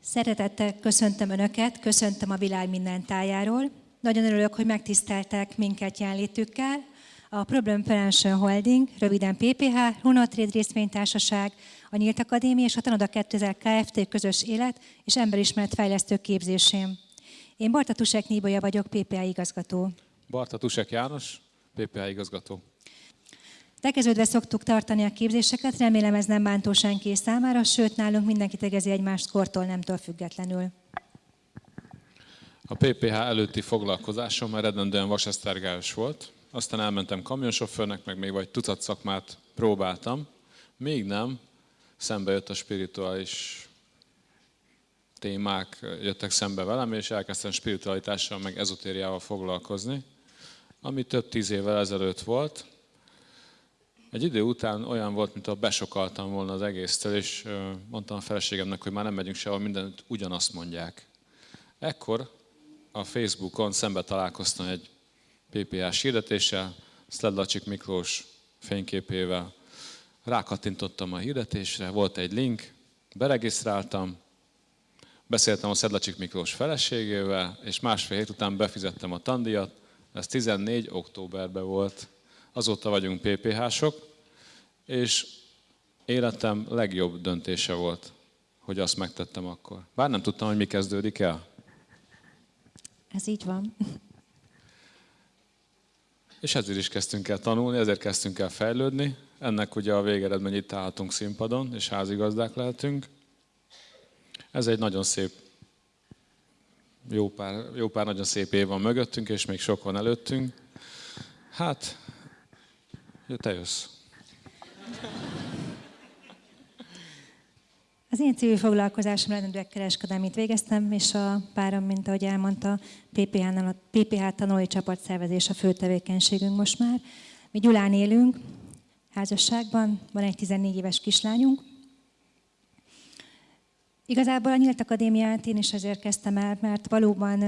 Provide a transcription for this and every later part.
Szeretettel köszöntöm Önöket, köszöntöm a világ minden tájáról. Nagyon örülök, hogy megtiszteltek minket jelenlétükkel. A Problem Prevention Holding, röviden PPH, Runotrade részvénytársaság, a Nyílt Akadémia és a Tanoda 2000 Kft. közös élet és emberismeret fejlesztő képzésén. Én Barta Tusek Níbolya vagyok, PPH igazgató. Barta Tusek János, PPH igazgató. Tekeződve szoktuk tartani a képzéseket, remélem ez nem bántó senki számára, sőt nálunk mindenki tegezi egymást kortól nemtől függetlenül. A PPH előtti foglalkozásom eredendően vasesztergályos volt, aztán elmentem kamionsofőrnek, meg még vagy tucat szakmát próbáltam, még nem, szembe jött a spirituális témák, jöttek szembe velem, és elkezdtem spiritualitással, meg ezotériával foglalkozni, ami több tíz évvel ezelőtt volt. Egy idő után olyan volt, mintha besokaltam volna az egésztől, és mondtam a feleségemnek, hogy már nem megyünk sehol, mindent ugyanazt mondják. Ekkor a Facebookon szembe találkoztam egy PPA-s hirdetéssel, Szledlacsik Miklós fényképével. Rákattintottam a hirdetésre, volt egy link, beregisztráltam, beszéltem a Szedlacsik Miklós feleségével, és másfél hét után befizettem a tandíjat, ez 14 októberben volt. Azóta vagyunk PPH-sok, és életem legjobb döntése volt, hogy azt megtettem akkor. Bár nem tudtam, hogy mi kezdődik el. Ez így van. És ezért is kezdtünk el tanulni, ezért kezdtünk el fejlődni. Ennek ugye a végeredmény itt állhatunk színpadon, és házigazdák lehetünk. Ez egy nagyon szép, jó pár, jó pár nagyon szép év van mögöttünk, és még sok van előttünk. Hát, te jössz. Az én civil foglalkozásom rendőrök kereskedelmét végeztem, és a párom, mint ahogy elmondta, PPH, PPH tanulói csapatszervezés a fő tevékenységünk most már. Mi Gyulán élünk, házasságban, van egy 14 éves kislányunk. Igazából a Nyílt Akadémiát én is ezért kezdtem el, mert valóban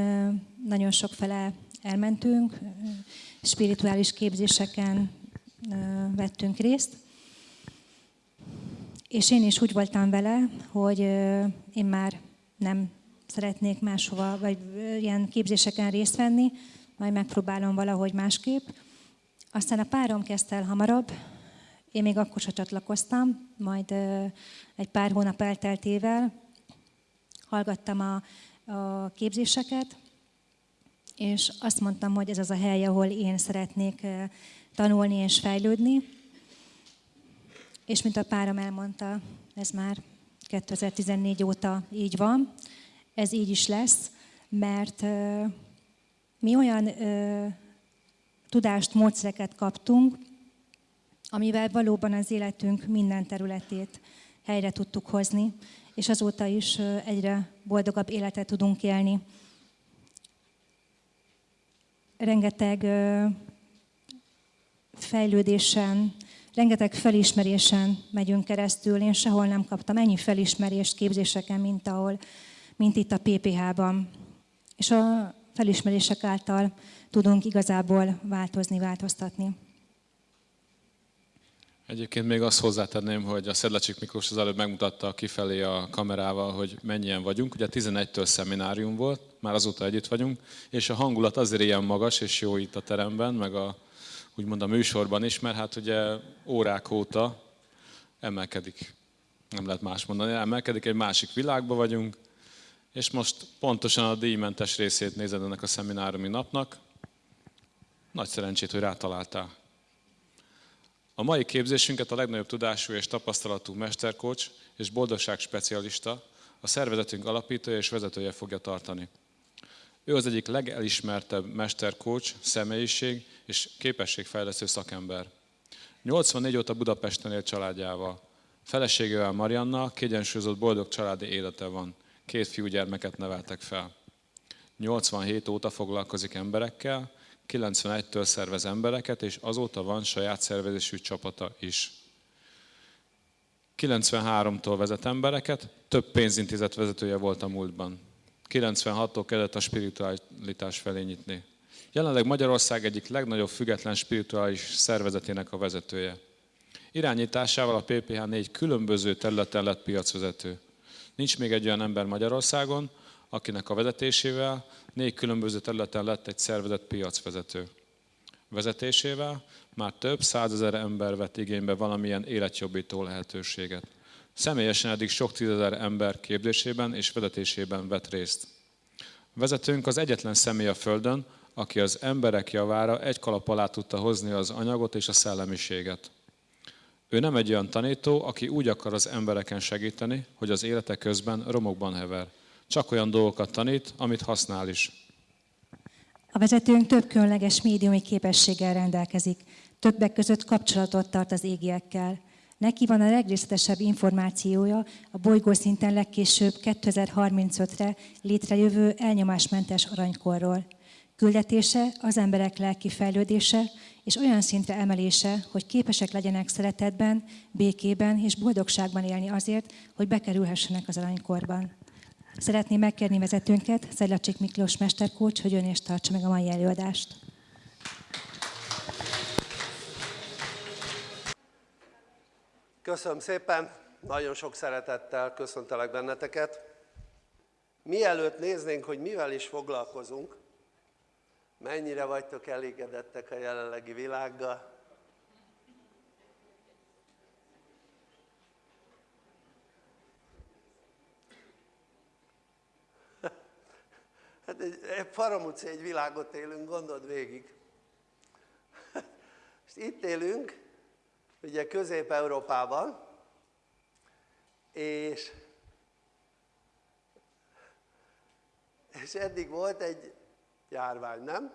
nagyon sok fele elmentünk, spirituális képzéseken vettünk részt, és én is úgy voltam vele, hogy én már nem szeretnék máshova, vagy ilyen képzéseken részt venni, majd megpróbálom valahogy másképp. Aztán a párom kezdte el hamarabb, én még akkor sem csatlakoztam, majd egy pár hónap elteltével hallgattam a, a képzéseket, és azt mondtam, hogy ez az a hely, ahol én szeretnék tanulni és fejlődni. És mint a párom elmondta, ez már 2014 óta így van, ez így is lesz, mert mi olyan tudást, módszereket kaptunk, amivel valóban az életünk minden területét helyre tudtuk hozni, és azóta is egyre boldogabb életet tudunk élni. Rengeteg fejlődésen, rengeteg felismerésen megyünk keresztül. Én sehol nem kaptam ennyi felismerést képzéseken, mint, ahol, mint itt a PPH-ban. És a felismerések által tudunk igazából változni, változtatni. Egyébként még azt hozzátenném, hogy a Szedlecsik Miklós az előbb megmutatta kifelé a kamerával, hogy mennyien vagyunk. Ugye 11-től szeminárium volt, már azóta együtt vagyunk, és a hangulat azért ilyen magas és jó itt a teremben, meg a, úgymond a műsorban is, mert hát ugye órák óta emelkedik, nem lehet más mondani, emelkedik, egy másik világba vagyunk, és most pontosan a díjmentes részét nézed ennek a szemináriumi napnak. Nagy szerencsét, hogy rátaláltál. A mai képzésünket a legnagyobb tudású és tapasztalatú mesterkocs és boldogság specialista, a szervezetünk alapítója és vezetője fogja tartani. Ő az egyik legelismertebb mesterkócs, személyiség és képességfejlesztő szakember. 84 óta Budapesten él családjával. Feleségével Marianna kiegyensúlyozott boldog családi élete van. Két fiúgyermeket neveltek fel. 87 óta foglalkozik emberekkel, 91-től szervez embereket, és azóta van saját szervezésű csapata is. 93-tól vezet embereket, több pénzintézet vezetője volt a múltban. 96-tól kezdett a spiritualitás felé nyitni. Jelenleg Magyarország egyik legnagyobb független spirituális szervezetének a vezetője. Irányításával a PPH négy különböző területen lett piacvezető. Nincs még egy olyan ember Magyarországon, akinek a vezetésével négy különböző területen lett egy szervezet piacvezető. Vezetésével már több százezer ember vett igénybe valamilyen életjobbító lehetőséget. Személyesen eddig sok tízezer ember képzésében és vezetésében vett részt. Vezetőnk az egyetlen személy a Földön, aki az emberek javára egy kalap alá tudta hozni az anyagot és a szellemiséget. Ő nem egy olyan tanító, aki úgy akar az embereken segíteni, hogy az élete közben romokban hever. Csak olyan dolgokat tanít, amit használ is. A vezetőnk több különleges médiumi képességgel rendelkezik, többek között kapcsolatot tart az égiekkel. Neki van a legrészletesebb információja a bolygó szinten legkésőbb 2035-re létrejövő elnyomásmentes aranykorról. Küldetése az emberek lelki fejlődése és olyan szintre emelése, hogy képesek legyenek szeretetben, békében és boldogságban élni azért, hogy bekerülhessenek az aranykorban. Szeretném megkérni vezetőnket, Szedlacsik Miklós mesterkócs, hogy ön is tartsa meg a mai előadást. Köszönöm szépen, nagyon sok szeretettel köszöntelek benneteket. Mielőtt néznénk, hogy mivel is foglalkozunk, mennyire vagytok elégedettek a jelenlegi világgal, Hát egy, egy paramutci egy világot élünk, gondold végig. És itt élünk, ugye Közép-Európában, és, és eddig volt egy járvány, nem?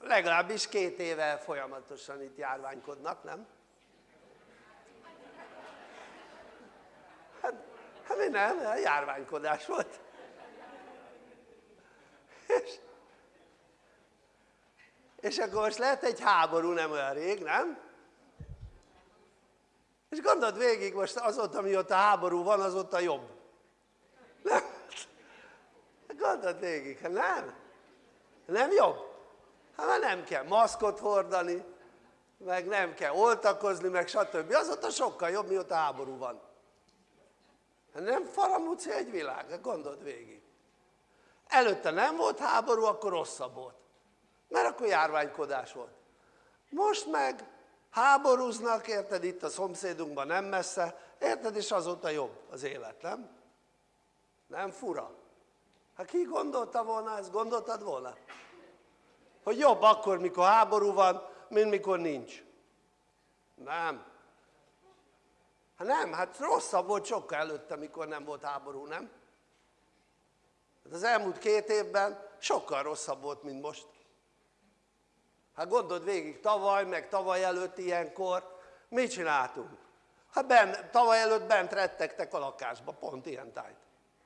Legalábbis két éve folyamatosan itt járványkodnak, nem? Hát, hát mi nem, járványkodás volt. És, és akkor most lehet egy háború nem olyan rég, nem? És gondold végig most azóta, mióta háború van, azóta jobb. Nem? Gondold végig, hát nem? Nem jobb? Hát nem kell maszkot hordani, meg nem kell oltakozni, meg stb. Azóta sokkal jobb, mióta háború van. Hát nem faramúci egy világ, hát gondold végig. Előtte nem volt háború, akkor rosszabb volt. Mert akkor járványkodás volt. Most meg háborúznak, érted, itt a szomszédunkban nem messze, érted, és azóta jobb az élet, nem? Nem fura? Hát ki gondolta volna ezt? Gondoltad volna? Hogy jobb akkor, mikor háború van, mint mikor nincs. Nem. Hát nem, hát rosszabb volt sokkal előtte, mikor nem volt háború, nem? Hát az elmúlt két évben sokkal rosszabb volt, mint most. Hát gondold végig, tavaly, meg tavaly előtt ilyenkor mit csináltunk? Hát ben, tavaly előtt bent rettegtek a lakásba, pont ilyen tájt.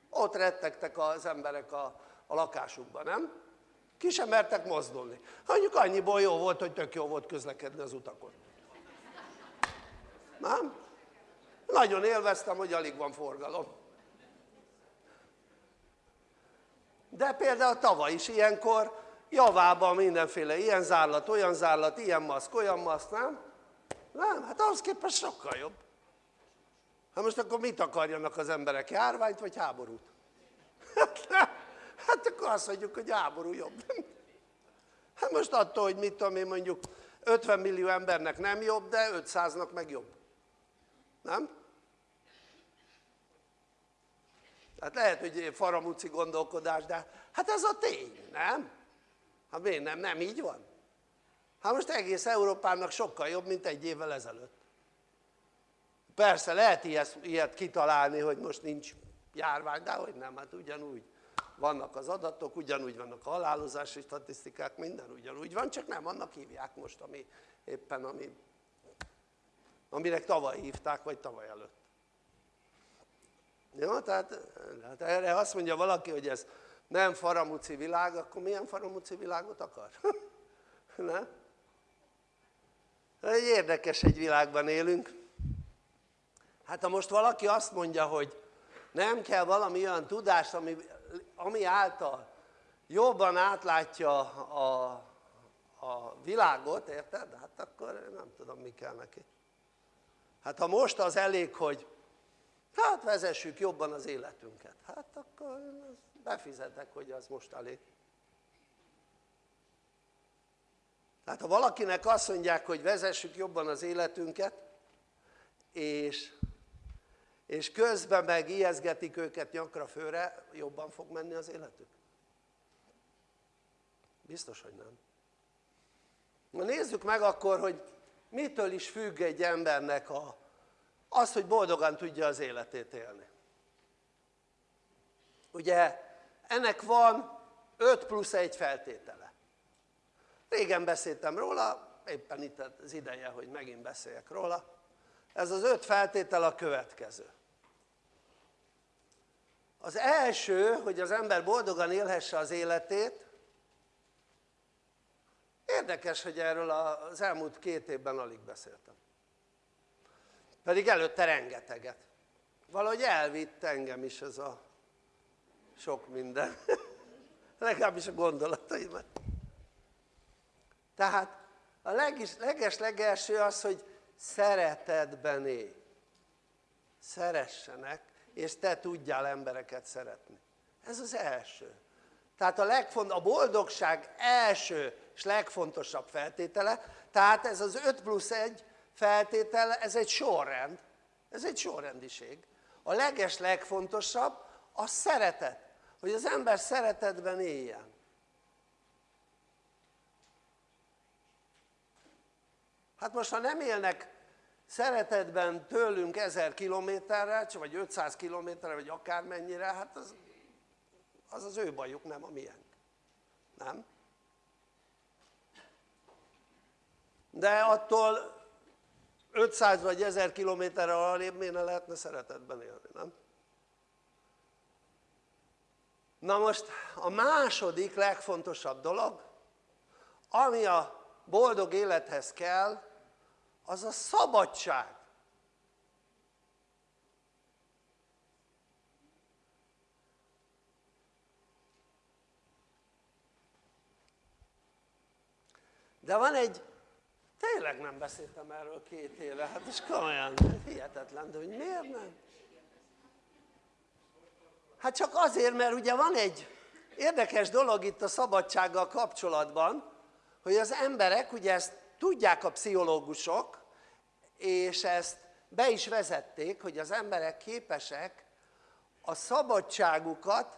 Ott rettegtek az emberek a, a lakásukban, nem? Ki sem mertek mozdulni. Mondjuk annyiból jó volt, hogy tök jó volt közlekedni az utakon. Nem? Nagyon élveztem, hogy alig van forgalom. De például tavaly is ilyenkor javában mindenféle ilyen zárlat, olyan zárlat, ilyen maszk, olyan maszk, nem? Nem, hát ahhoz képest sokkal jobb. Hát most akkor mit akarjanak az emberek, járványt vagy háborút? Hát, hát akkor azt mondjuk, hogy háború jobb. Hát most attól, hogy mit tudom én mondjuk 50 millió embernek nem jobb, de 500-nak meg jobb. Nem? Tehát lehet, hogy faramuci gondolkodás, de hát ez a tény, nem? Hát miért nem? Nem így van? Hát most egész Európának sokkal jobb, mint egy évvel ezelőtt. Persze lehet ilyet, ilyet kitalálni, hogy most nincs járvány, de hogy nem, hát ugyanúgy vannak az adatok, ugyanúgy vannak a halálozási statisztikák, minden ugyanúgy van, csak nem annak hívják most, ami éppen, ami, aminek tavaly hívták, vagy tavaly előtt. Jó, tehát, tehát erre azt mondja valaki, hogy ez nem faramuci világ, akkor milyen faramuci világot akar? nem? Egy érdekes egy világban élünk. Hát ha most valaki azt mondja, hogy nem kell valami olyan tudás, ami, ami által jobban átlátja a, a világot, érted? Hát akkor nem tudom, mi kell neki hát ha most az elég hogy hát vezessük jobban az életünket hát akkor befizetek hogy az most elég. Tehát ha valakinek azt mondják hogy vezessük jobban az életünket és, és közben meg ijeszgetik őket nyakra főre jobban fog menni az életük? biztos hogy nem. Na nézzük meg akkor hogy mitől is függ egy embernek a, az hogy boldogan tudja az életét élni. Ugye ennek van 5 plusz 1 feltétele. Régen beszéltem róla éppen itt az ideje hogy megint beszéljek róla. Ez az öt feltétel a következő. Az első hogy az ember boldogan élhesse az életét. Érdekes hogy erről az elmúlt két évben alig beszéltem. Pedig előtte rengeteget. Valahogy elvitt engem is ez a sok minden. Legalábbis a gondolataimat. Tehát a leges legelső az hogy szeretetben élj szeressenek és te tudjál embereket szeretni. Ez az első. Tehát a, legfont, a boldogság első és legfontosabb feltétele tehát ez az 5 plusz 1 feltétele ez egy sorrend. Ez egy sorrendiség. A leges legfontosabb a szeretet hogy az ember szeretetben éljen hát most ha nem élnek szeretetben tőlünk ezer kilométerre vagy 500 kilométerre vagy akármennyire hát az, az az ő bajuk nem a miénk nem? de attól 500 vagy 1000 kilométerre arrébb miért ne lehetne szeretetben élni, nem? Na most a második legfontosabb dolog ami a boldog élethez kell az a szabadság de van egy tényleg nem beszéltem erről két éve, hát és komolyan hihetetlen, de hogy miért nem? Hát csak azért mert ugye van egy érdekes dolog itt a szabadsággal kapcsolatban hogy az emberek ugye ezt tudják a pszichológusok és ezt be is vezették hogy az emberek képesek a szabadságukat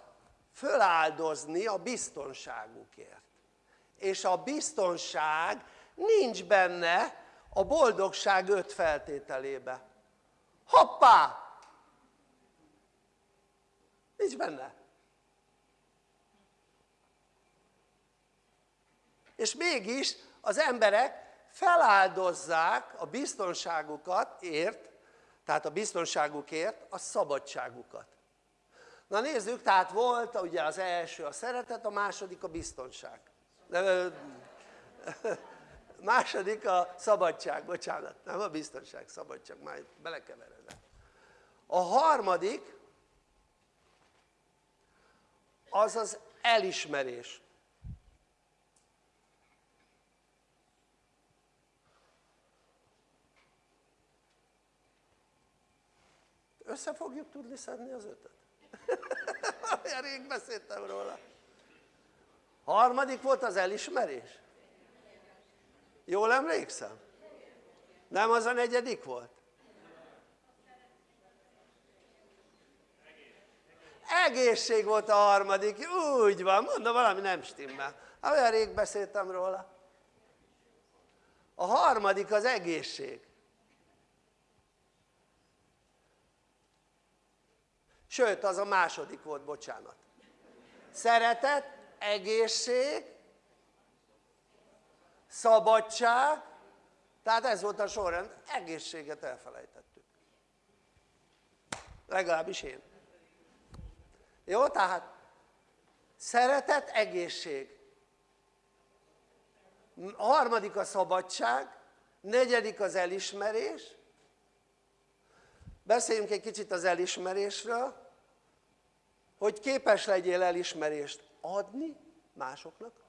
föláldozni a biztonságukért. És a biztonság nincs benne a boldogság öt feltételébe. Hoppá nincs benne. És mégis az emberek feláldozzák a biztonságukat ért tehát a biztonságukért a szabadságukat. Na nézzük tehát volt ugye az első a szeretet a második a biztonság. Második a szabadság, bocsánat, nem a biztonság, szabadság, már belekeveredek. A harmadik az az elismerés össze fogjuk tudni szedni az ötöt? olyan rég beszéltem róla harmadik volt az elismerés jól emlékszem? nem az a negyedik volt? Egészség volt a harmadik, úgy van, mondom valami nem stimmel. Olyan rég beszéltem róla. A harmadik az egészség. Sőt az a második volt, bocsánat. Szeretet, egészség szabadság. Tehát ez volt a sorrend, egészséget elfelejtettük. Legalábbis én jó tehát szeretet, egészség. A harmadik a szabadság negyedik az elismerés. Beszéljünk egy kicsit az elismerésről hogy képes legyél elismerést adni másoknak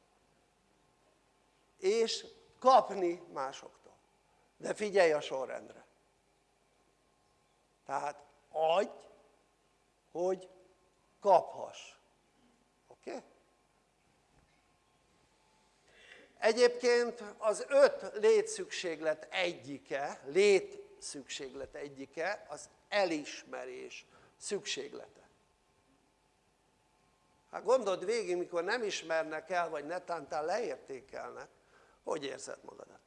és kapni másoktól. De figyelj a sorrendre. Tehát adj hogy kaphass oké? Egyébként az öt létszükséglet egyike létszükséglet egyike az elismerés szükséglete hát gondold végig mikor nem ismernek el vagy netántán leértékelnek hogy érzed magadat?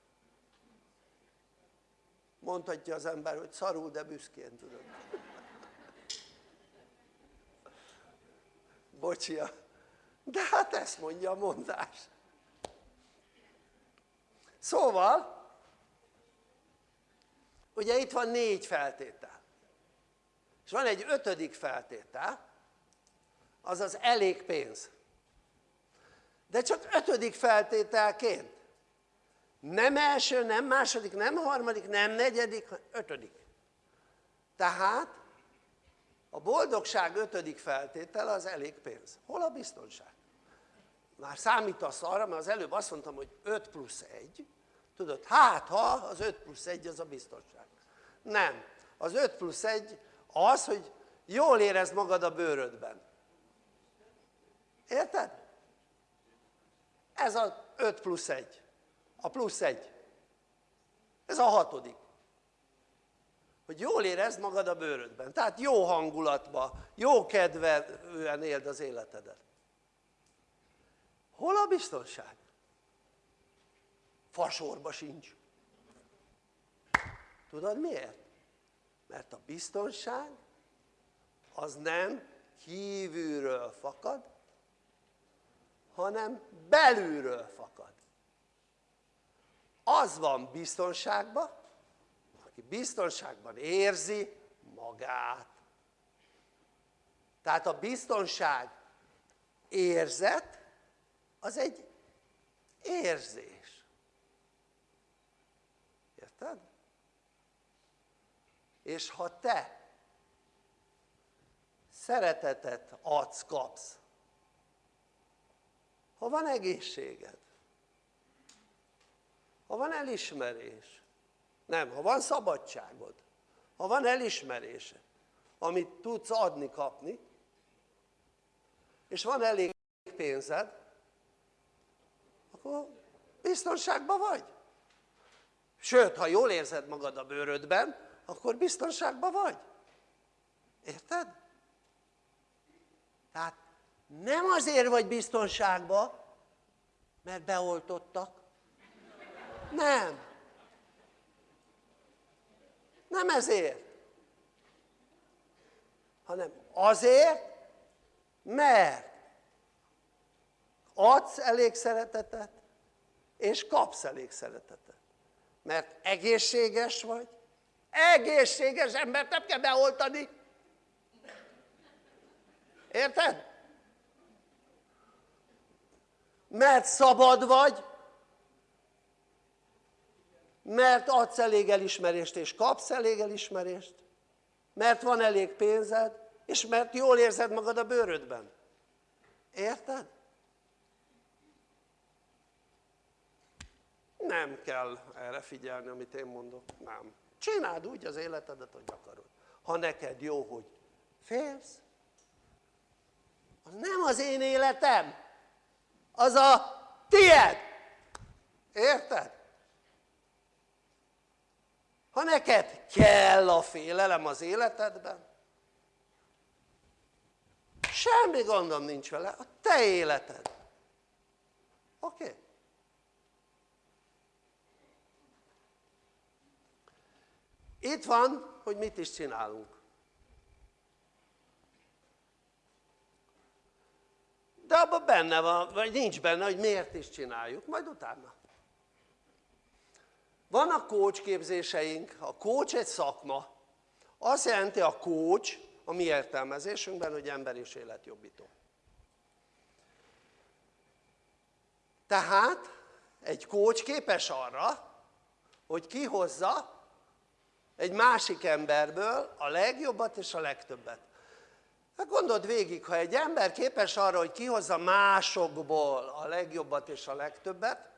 mondhatja az ember hogy szarul de büszkén tudod bocsia. De hát ezt mondja a mondás. Szóval ugye itt van négy feltétel. És van egy ötödik feltétel az az elég pénz. De csak ötödik feltételként. Nem első, nem második, nem harmadik, nem negyedik, ötödik. Tehát a boldogság ötödik feltétel az elég pénz. Hol a biztonság? már számítasz arra mert az előbb azt mondtam hogy 5 plusz 1 tudod hát ha az 5 plusz 1 az a biztonság. Nem. Az 5 plusz 1 az hogy jól érezd magad a bőrödben. Érted? ez a 5 plusz 1 a plusz 1 ez a hatodik hogy jól érezd magad a bőrödben tehát jó hangulatban, jó kedvűen éld az életedet hol a biztonság? fasorba sincs tudod miért? mert a biztonság az nem kívülről fakad hanem belülről fakad az van biztonságban aki biztonságban érzi magát tehát a biztonság érzet az egy érzés érted? és ha te szeretetet adsz, kapsz ha van egészséged ha van elismerés nem, ha van szabadságod ha van elismerésed amit tudsz adni, kapni és van elég pénzed akkor biztonságban vagy. Sőt ha jól érzed magad a bőrödben akkor biztonságban vagy. Érted? tehát nem azért vagy biztonságban mert beoltottak. Nem nem ezért hanem azért mert adsz elég szeretetet és kapsz elég szeretetet mert egészséges vagy egészséges embert nem kell beoltani érted? mert szabad vagy mert adsz elég elismerést és kapsz elég elismerést. Mert van elég pénzed és mert jól érzed magad a bőrödben. Érted? nem kell erre figyelni amit én mondok, nem. Csináld úgy az életedet hogy akarod. Ha neked jó hogy félsz az nem az én életem. Az a tied érted? Ha neked kell a félelem az életedben semmi gondom nincs vele, a te életed oké? Okay? itt van hogy mit is csinálunk de abban benne van, vagy nincs benne hogy miért is csináljuk, majd utána vannak coach képzéseink, a coach egy szakma. Azt jelenti a coach a mi értelmezésünkben hogy ember és életjobbító tehát egy coach képes arra hogy kihozza egy másik emberből a legjobbat és a legtöbbet. Hát gondold végig ha egy ember képes arra hogy kihozza másokból a legjobbat és a legtöbbet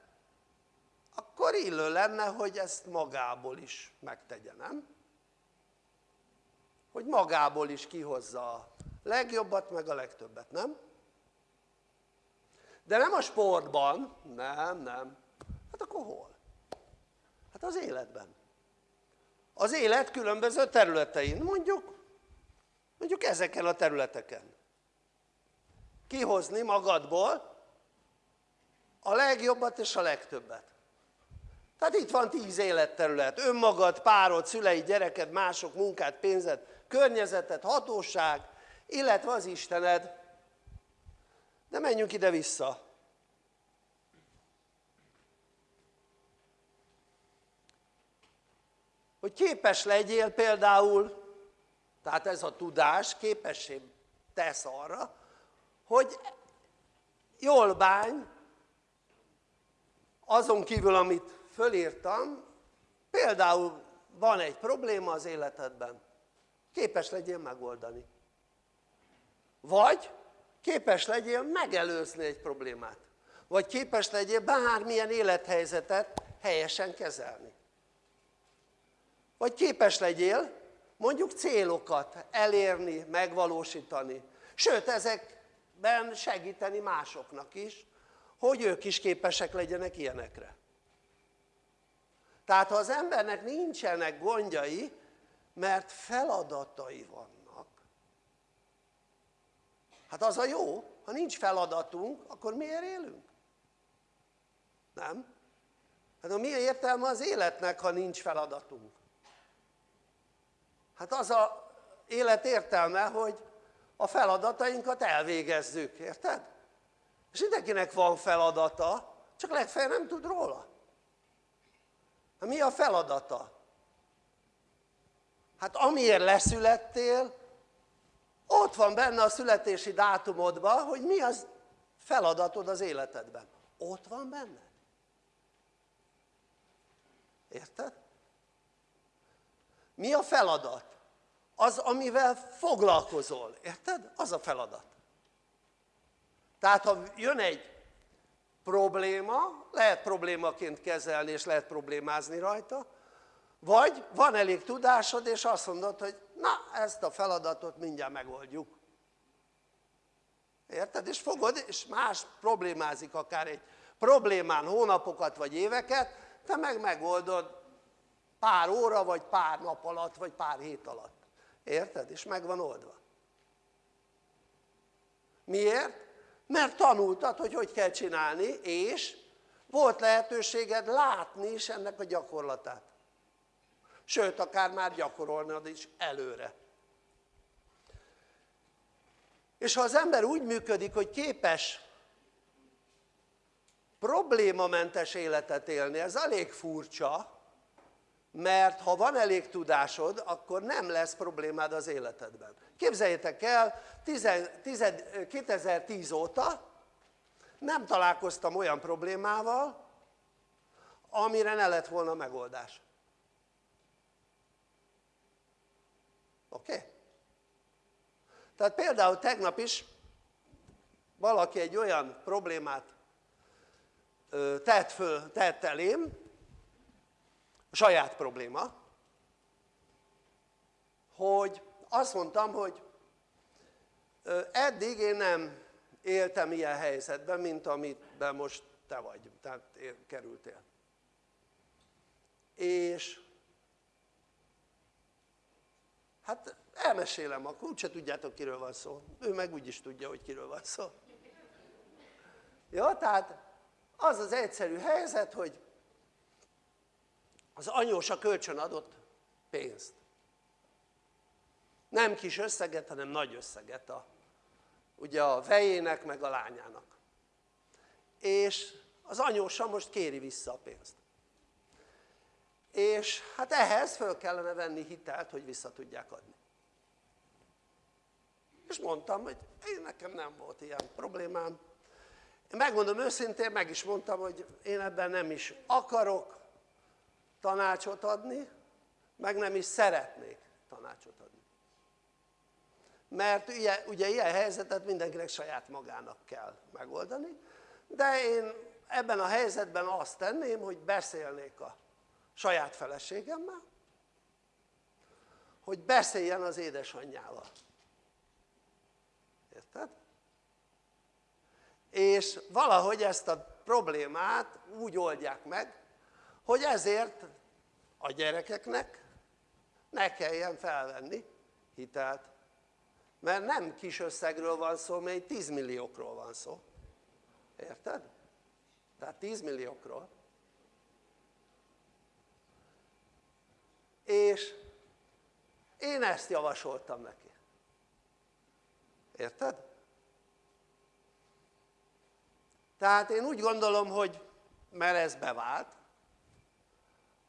akkor illő lenne, hogy ezt magából is megtegye, nem? Hogy magából is kihozza a legjobbat, meg a legtöbbet, nem? De nem a sportban, nem, nem. Hát akkor hol? Hát az életben. Az élet különböző területein, mondjuk, mondjuk ezeken a területeken. Kihozni magadból a legjobbat és a legtöbbet. Tehát itt van tíz életterület, önmagad, párod, szüleid, gyereked, mások, munkát, pénzed, környezeted, hatóság, illetve az Istened. De menjünk ide-vissza. Hogy képes legyél például, tehát ez a tudás képessé tesz arra, hogy jól bánj, azon kívül, amit fölírtam, például van egy probléma az életedben, képes legyél megoldani. Vagy képes legyél megelőzni egy problémát. Vagy képes legyél bármilyen élethelyzetet helyesen kezelni. Vagy képes legyél mondjuk célokat elérni, megvalósítani. Sőt, ezekben segíteni másoknak is, hogy ők is képesek legyenek ilyenekre. Tehát ha az embernek nincsenek gondjai, mert feladatai vannak, hát az a jó, ha nincs feladatunk, akkor miért élünk? Nem? Hát a mi értelme az életnek, ha nincs feladatunk? Hát az a élet értelme, hogy a feladatainkat elvégezzük, érted? És mindenkinek van feladata, csak legfeljebb nem tud róla. Hát mi a feladata? Hát amiért leszülettél, ott van benne a születési dátumodban, hogy mi az feladatod az életedben. Ott van benne. Érted? Mi a feladat? Az, amivel foglalkozol. Érted? Az a feladat. Tehát ha jön egy probléma, lehet problémaként kezelni és lehet problémázni rajta, vagy van elég tudásod és azt mondod, hogy na ezt a feladatot mindjárt megoldjuk. Érted? És fogod, és más problémázik akár egy problémán hónapokat vagy éveket, te meg megoldod pár óra, vagy pár nap alatt, vagy pár hét alatt. Érted? És meg van oldva. Miért? Mert tanultad, hogy hogy kell csinálni, és volt lehetőséged látni is ennek a gyakorlatát. Sőt, akár már gyakorolnod is előre. És ha az ember úgy működik, hogy képes problémamentes életet élni, ez elég furcsa, mert ha van elég tudásod, akkor nem lesz problémád az életedben. Képzeljétek el, 2010 óta nem találkoztam olyan problémával, amire ne lett volna megoldás. Oké? Okay? Tehát például tegnap is valaki egy olyan problémát tett, föl, tett elém, saját probléma, hogy azt mondtam, hogy eddig én nem éltem ilyen helyzetben, mint amiben most te vagy, tehát kerültél. És hát elmesélem, akkor úgyse tudjátok kiről van szó, ő meg úgyis tudja, hogy kiről van szó. Jó, tehát az az egyszerű helyzet, hogy az anyósa kölcsön adott pénzt. Nem kis összeget, hanem nagy összeget a, ugye a vejének meg a lányának. És az anyósa most kéri vissza a pénzt. És hát ehhez föl kellene venni hitelt, hogy vissza tudják adni. És mondtam, hogy én nekem nem volt ilyen problémám. Én megmondom őszintén, meg is mondtam, hogy én ebben nem is akarok tanácsot adni, meg nem is szeretnék tanácsot adni mert ugye, ugye ilyen helyzetet mindenkinek saját magának kell megoldani de én ebben a helyzetben azt tenném, hogy beszélnék a saját feleségemmel, hogy beszéljen az édesanyjával. Érted? És valahogy ezt a problémát úgy oldják meg, hogy ezért a gyerekeknek ne kelljen felvenni hitelt. Mert nem kis összegről van szó, mert 10 milliókról van szó. Érted? Tehát 10 milliókról. És én ezt javasoltam neki. Érted? Tehát én úgy gondolom, hogy mert ez bevált,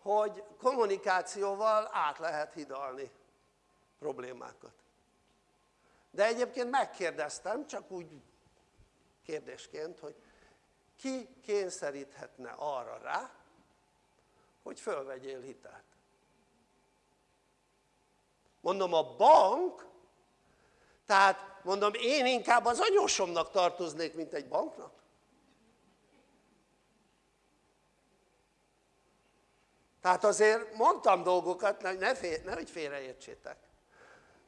hogy kommunikációval át lehet hidalni problémákat. De egyébként megkérdeztem, csak úgy kérdésként, hogy ki kényszeríthetne arra rá, hogy fölvegyél hitelt. Mondom a bank, tehát mondom én inkább az anyósomnak tartoznék, mint egy banknak. Tehát azért mondtam dolgokat, ne, fél, nehogy félreértsétek.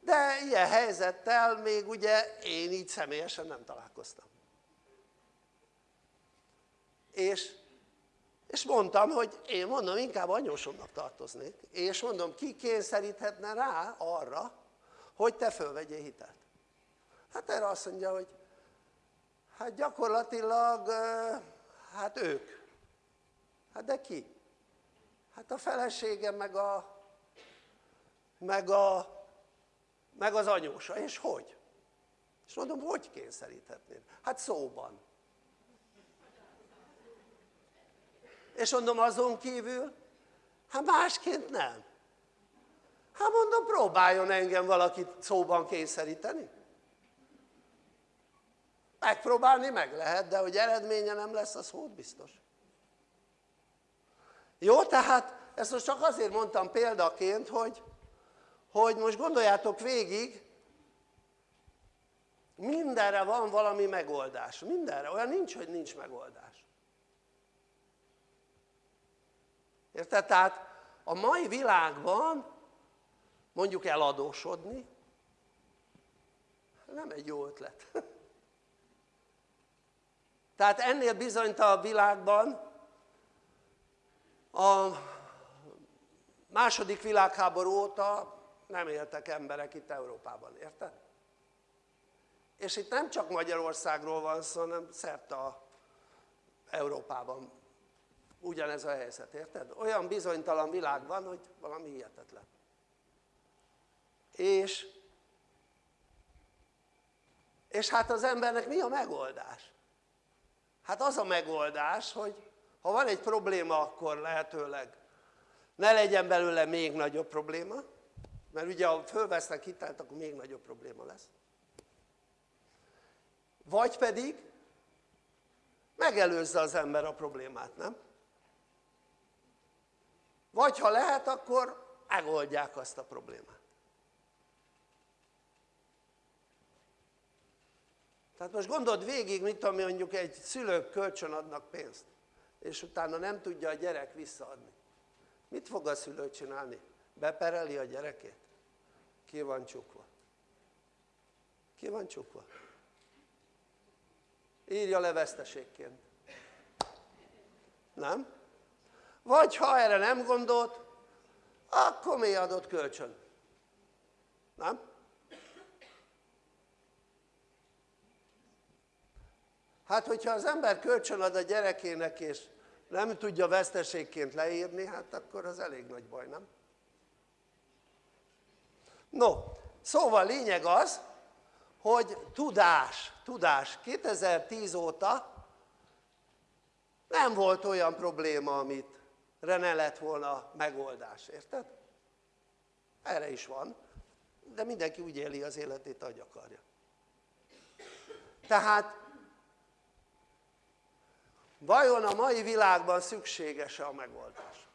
De ilyen helyzettel még ugye én így személyesen nem találkoztam. És, és mondtam, hogy én mondom, inkább anyósomnak tartoznék, és mondom, ki kényszeríthetne rá arra, hogy te fölvegyél hitelt. Hát erre azt mondja, hogy hát gyakorlatilag, hát ők. Hát de ki? Hát a feleségem meg a, meg a, meg az anyósa, és hogy? És mondom, hogy kényszeríthetnéd? Hát szóban. És mondom, azon kívül, hát másként nem. Hát mondom, próbáljon engem valakit szóban kényszeríteni. Megpróbálni meg lehet, de hogy eredménye nem lesz, az hót biztos. Jó, tehát ezt most csak azért mondtam példaként, hogy, hogy most gondoljátok végig, mindenre van valami megoldás, mindenre, olyan nincs, hogy nincs megoldás. Érted? Tehát a mai világban mondjuk eladósodni, nem egy jó ötlet. Tehát ennél bizonytalanabb világban a második világháború óta nem éltek emberek itt Európában, érted? És itt nem csak Magyarországról van szó, hanem szerte a Európában ugyanez a helyzet, érted? Olyan bizonytalan világ van, hogy valami hihetetlen. És, és hát az embernek mi a megoldás? Hát az a megoldás, hogy ha van egy probléma, akkor lehetőleg ne legyen belőle még nagyobb probléma, mert ugye ha fölvesznek hitelt, akkor még nagyobb probléma lesz. Vagy pedig megelőzze az ember a problémát, nem? Vagy ha lehet, akkor megoldják azt a problémát. Tehát most gondold végig, mit tudom mondjuk egy szülők kölcsön adnak pénzt és utána nem tudja a gyerek visszaadni. Mit fog a szülő csinálni? Bepereli a gyerekét? Ki van csukva? Ki van csukva? Írja le veszteségként. Nem? Vagy ha erre nem gondolt, akkor mi adott kölcsön? Nem? Hát hogyha az ember kölcsön ad a gyerekének és nem tudja veszteségként leírni, hát akkor az elég nagy baj, nem? No, szóval lényeg az, hogy tudás, tudás. 2010 óta nem volt olyan probléma, amit ne lett volna megoldás, érted? Erre is van, de mindenki úgy éli az életét, ahogy akarja. Tehát vajon a mai világban szükséges-e a megoldás?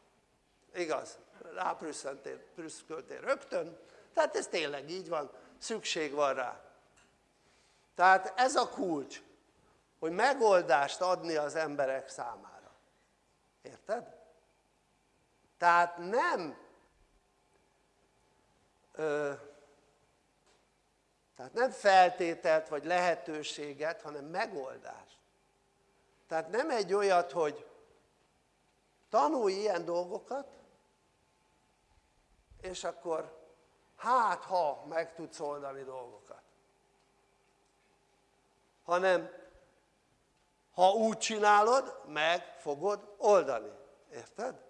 igaz? ráprüsszköltél rögtön tehát ez tényleg így van szükség van rá tehát ez a kulcs hogy megoldást adni az emberek számára. Érted? Tehát nem ö, tehát nem feltételt vagy lehetőséget, hanem megoldást. Tehát nem egy olyat, hogy tanulj ilyen dolgokat, és akkor hát ha meg tudsz oldani dolgokat. Hanem ha úgy csinálod, meg fogod oldani. Érted?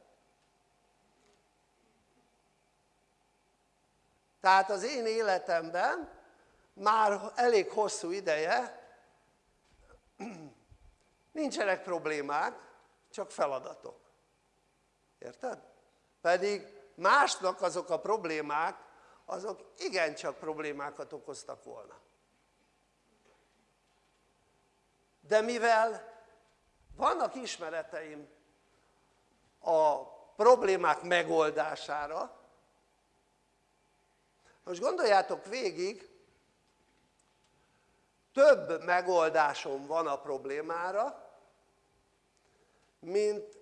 Tehát az én életemben már elég hosszú ideje nincsenek problémák, csak feladatok. Érted? Pedig másnak azok a problémák, azok igencsak problémákat okoztak volna. De mivel vannak ismereteim a problémák megoldására, most gondoljátok végig, több megoldásom van a problémára, mint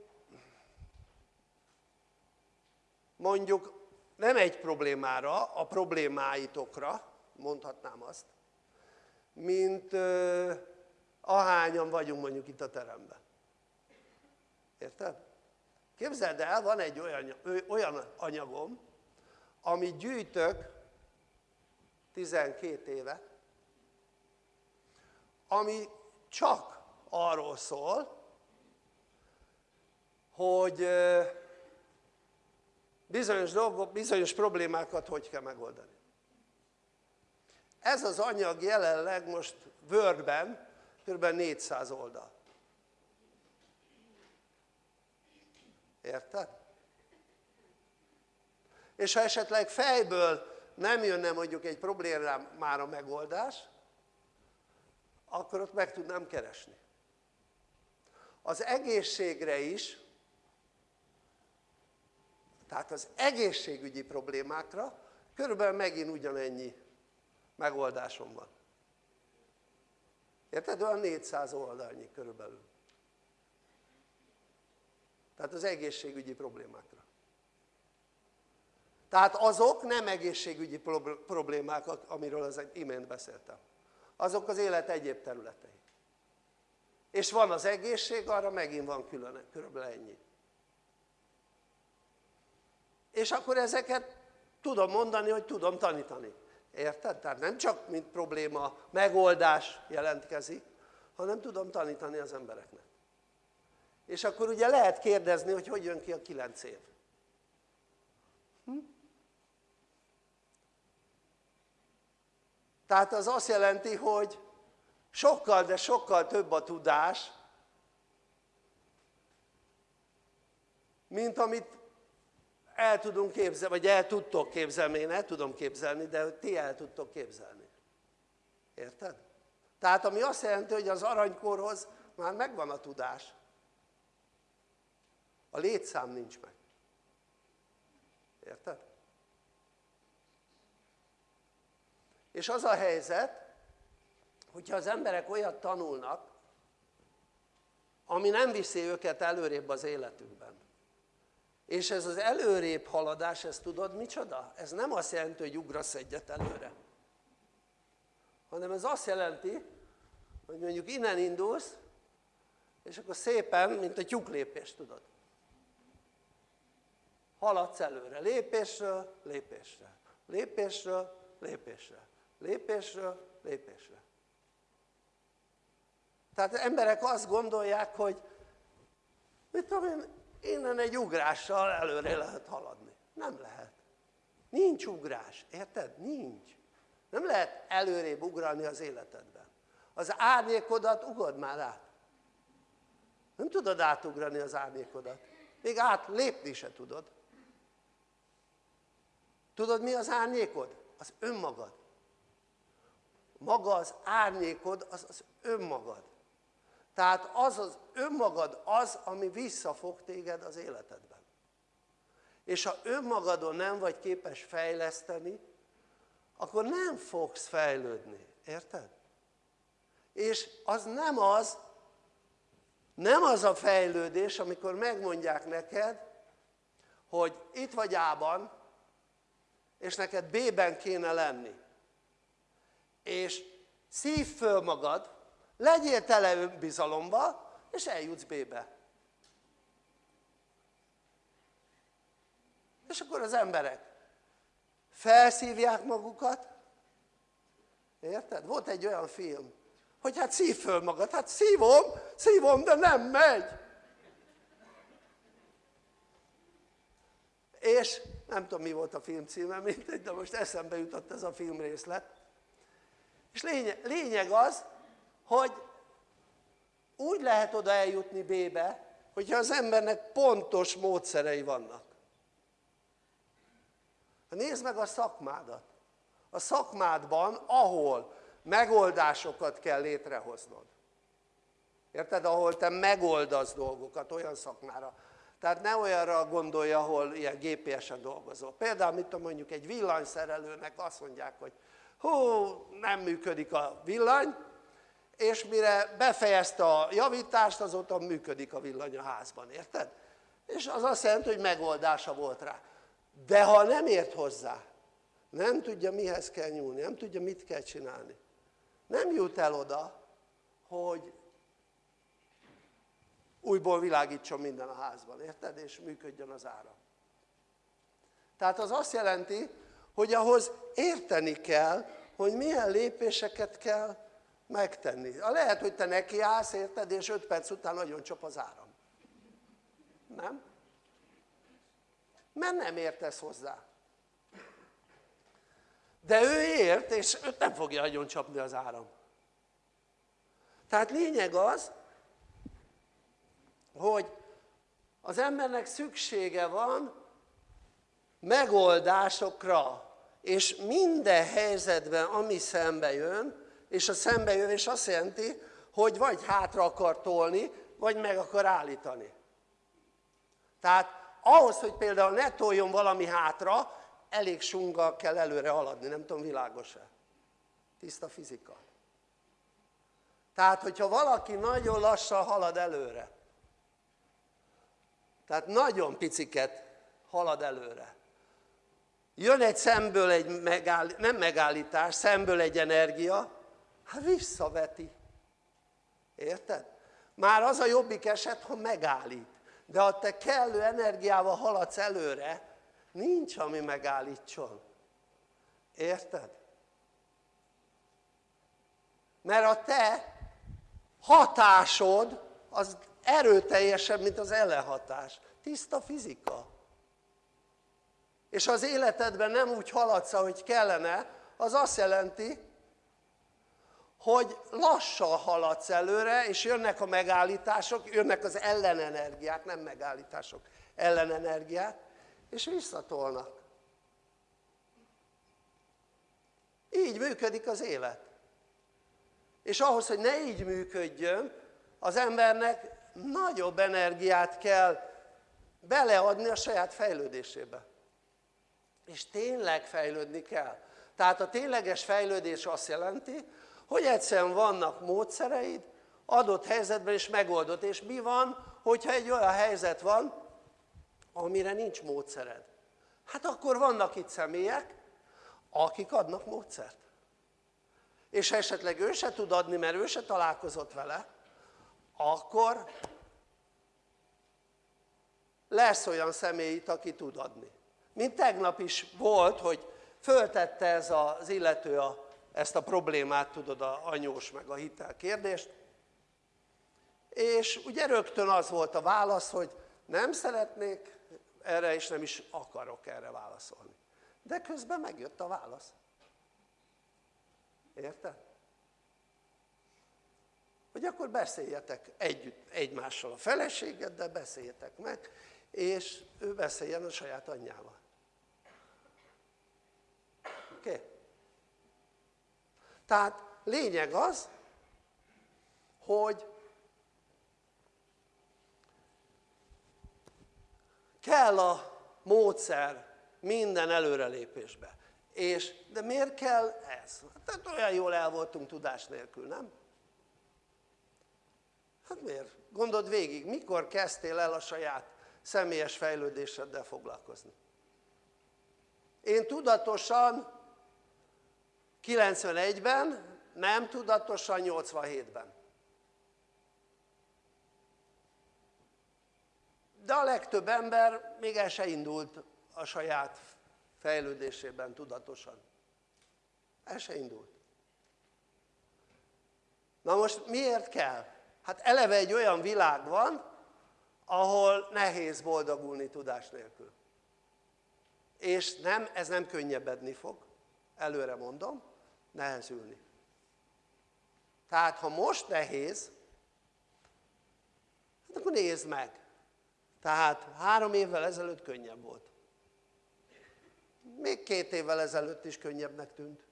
mondjuk nem egy problémára, a problémáitokra, mondhatnám azt, mint ahányan vagyunk mondjuk itt a teremben. Érted? Képzeld el, van egy olyan, olyan anyagom, amit gyűjtök 12 éve, ami csak arról szól, hogy bizonyos dolgok, bizonyos problémákat hogy kell megoldani. Ez az anyag jelenleg most Wordben kb. 400 oldal. Érted? És ha esetleg fejből nem jönne mondjuk egy problémára megoldás, akkor ott meg tudnám keresni. Az egészségre is, tehát az egészségügyi problémákra körülbelül megint ugyanennyi megoldásom van. Érted? Olyan 400 oldalnyi körülbelül. Tehát az egészségügyi problémákra. Tehát azok nem egészségügyi problémák, amiről az imént beszéltem. Azok az élet egyéb területei. És van az egészség, arra megint van külön, körülbelül ennyi. És akkor ezeket tudom mondani, hogy tudom tanítani. Érted? Tehát nem csak mint probléma, megoldás jelentkezik, hanem tudom tanítani az embereknek. És akkor ugye lehet kérdezni, hogy hogy jön ki a kilenc év. Hm? Tehát az azt jelenti, hogy sokkal, de sokkal több a tudás, mint amit el tudunk képzelni, vagy el tudtok képzelni, én el tudom képzelni, de ti el tudtok képzelni. Érted? Tehát ami azt jelenti, hogy az aranykorhoz már megvan a tudás. A létszám nincs meg. Érted? És az a helyzet, hogyha az emberek olyat tanulnak, ami nem viszi őket előrébb az életükben. És ez az előrébb haladás, ez tudod micsoda? Ez nem azt jelenti, hogy ugrasz egyet előre. Hanem ez azt jelenti, hogy mondjuk innen indulsz, és akkor szépen, mint a tyúklépés, tudod. Haladsz előre, lépésről, lépésre, lépésről, lépésre lépésről lépésre. Tehát emberek azt gondolják, hogy mit tudom én, innen egy ugrással előre lehet haladni. Nem lehet. Nincs ugrás, érted? Nincs. Nem lehet előrébb ugrani az életedben. Az árnyékodat ugod már át. Nem tudod átugrani az árnyékodat. Még átlépni se tudod. Tudod mi az árnyékod? Az önmagad maga az árnyékod az az önmagad tehát az az önmagad az ami visszafog téged az életedben és ha önmagadon nem vagy képes fejleszteni akkor nem fogsz fejlődni, érted? és az nem az, nem az a fejlődés, amikor megmondják neked, hogy itt vagy A-ban, és neked B-ben kéne lenni. És szív föl magad, legyél tele önbizalomba, és eljutsz B-be. És akkor az emberek felszívják magukat, érted? Volt egy olyan film, hogy hát szív föl magad, hát szívom, szívom, de nem megy. És nem tudom mi volt a film címe, mindegy, de most eszembe jutott ez a filmrészlet. És lényeg, lényeg az, hogy úgy lehet oda eljutni B-be, hogyha az embernek pontos módszerei vannak. Nézd meg a szakmádat. A szakmádban, ahol megoldásokat kell létrehoznod. Érted? Ahol te megoldasz dolgokat olyan szakmára. Tehát ne olyanra gondolja, ahol ilyen GPS-en dolgozol. Például, mit tudom, mondjuk egy villanyszerelőnek azt mondják, hogy hú, nem működik a villany, és mire befejezte a javítást, azóta működik a villany a házban, érted? És az azt jelenti, hogy megoldása volt rá. De ha nem ért hozzá, nem tudja mihez kell nyúlni, nem tudja mit kell csinálni, nem jut el oda, hogy újból világítson minden a házban, érted? És működjön az ára. Tehát az azt jelenti, hogy ahhoz érteni kell, hogy milyen lépéseket kell megtenni. Lehet, hogy te nekiállsz, érted, és 5 perc után nagyon csap az áram. Nem? Mert nem értesz hozzá. De ő ért, és őt nem fogja nagyon csapni az áram. Tehát lényeg az, hogy az embernek szüksége van megoldásokra, és minden helyzetben, ami szembe jön, és a szembejövés azt jelenti, hogy vagy hátra akar tolni, vagy meg akar állítani. Tehát ahhoz, hogy például ne toljon valami hátra, elég sunga kell előre haladni, nem tudom világos-e? Tiszta fizika. Tehát, hogyha valaki nagyon lassan halad előre, tehát nagyon piciket halad előre, jön egy szemből egy megáll, nem megállítás, szemből egy energia, hát visszaveti. Érted? Már az a jobbik eset, ha megállít. De ha te kellő energiával haladsz előre, nincs, ami megállítson. Érted? Mert a te hatásod az erőteljesebb, mint az ellenhatás. Tiszta fizika. És az életedben nem úgy haladsz, ahogy kellene, az azt jelenti, hogy lassan haladsz előre, és jönnek a megállítások, jönnek az ellenenergiák, nem megállítások, ellenenergiák, és visszatolnak. Így működik az élet. És ahhoz, hogy ne így működjön, az embernek nagyobb energiát kell beleadni a saját fejlődésébe. És tényleg fejlődni kell. Tehát a tényleges fejlődés azt jelenti, hogy egyszerűen vannak módszereid, adott helyzetben is megoldott. És mi van, hogyha egy olyan helyzet van, amire nincs módszered? Hát akkor vannak itt személyek, akik adnak módszert. És ha esetleg ő se tud adni, mert ő se találkozott vele, akkor lesz olyan személy itt, aki tud adni. Mint tegnap is volt, hogy föltette ez az illető a ezt a problémát, tudod, a anyós meg a hitel kérdést, és ugye rögtön az volt a válasz, hogy nem szeretnék erre, és nem is akarok erre válaszolni. De közben megjött a válasz. Érted? Hogy akkor beszéljetek együtt egymással a feleségeddel, beszéljetek meg, és ő beszéljen a saját anyjával. Oké? Okay? Tehát lényeg az, hogy kell a módszer minden előrelépésbe. És, de miért kell ez? Tehát olyan jól el voltunk tudás nélkül, nem? Hát miért? Gondold végig, mikor kezdtél el a saját személyes fejlődéseddel foglalkozni? Én tudatosan 91-ben, nem tudatosan 87-ben. De a legtöbb ember még el se indult a saját fejlődésében tudatosan. El se indult. Na most miért kell? Hát eleve egy olyan világ van, ahol nehéz boldogulni tudás nélkül. És nem, ez nem könnyebbedni fog, előre mondom, nehezülni. Tehát ha most nehéz, hát akkor nézd meg. Tehát három évvel ezelőtt könnyebb volt. Még két évvel ezelőtt is könnyebbnek tűnt.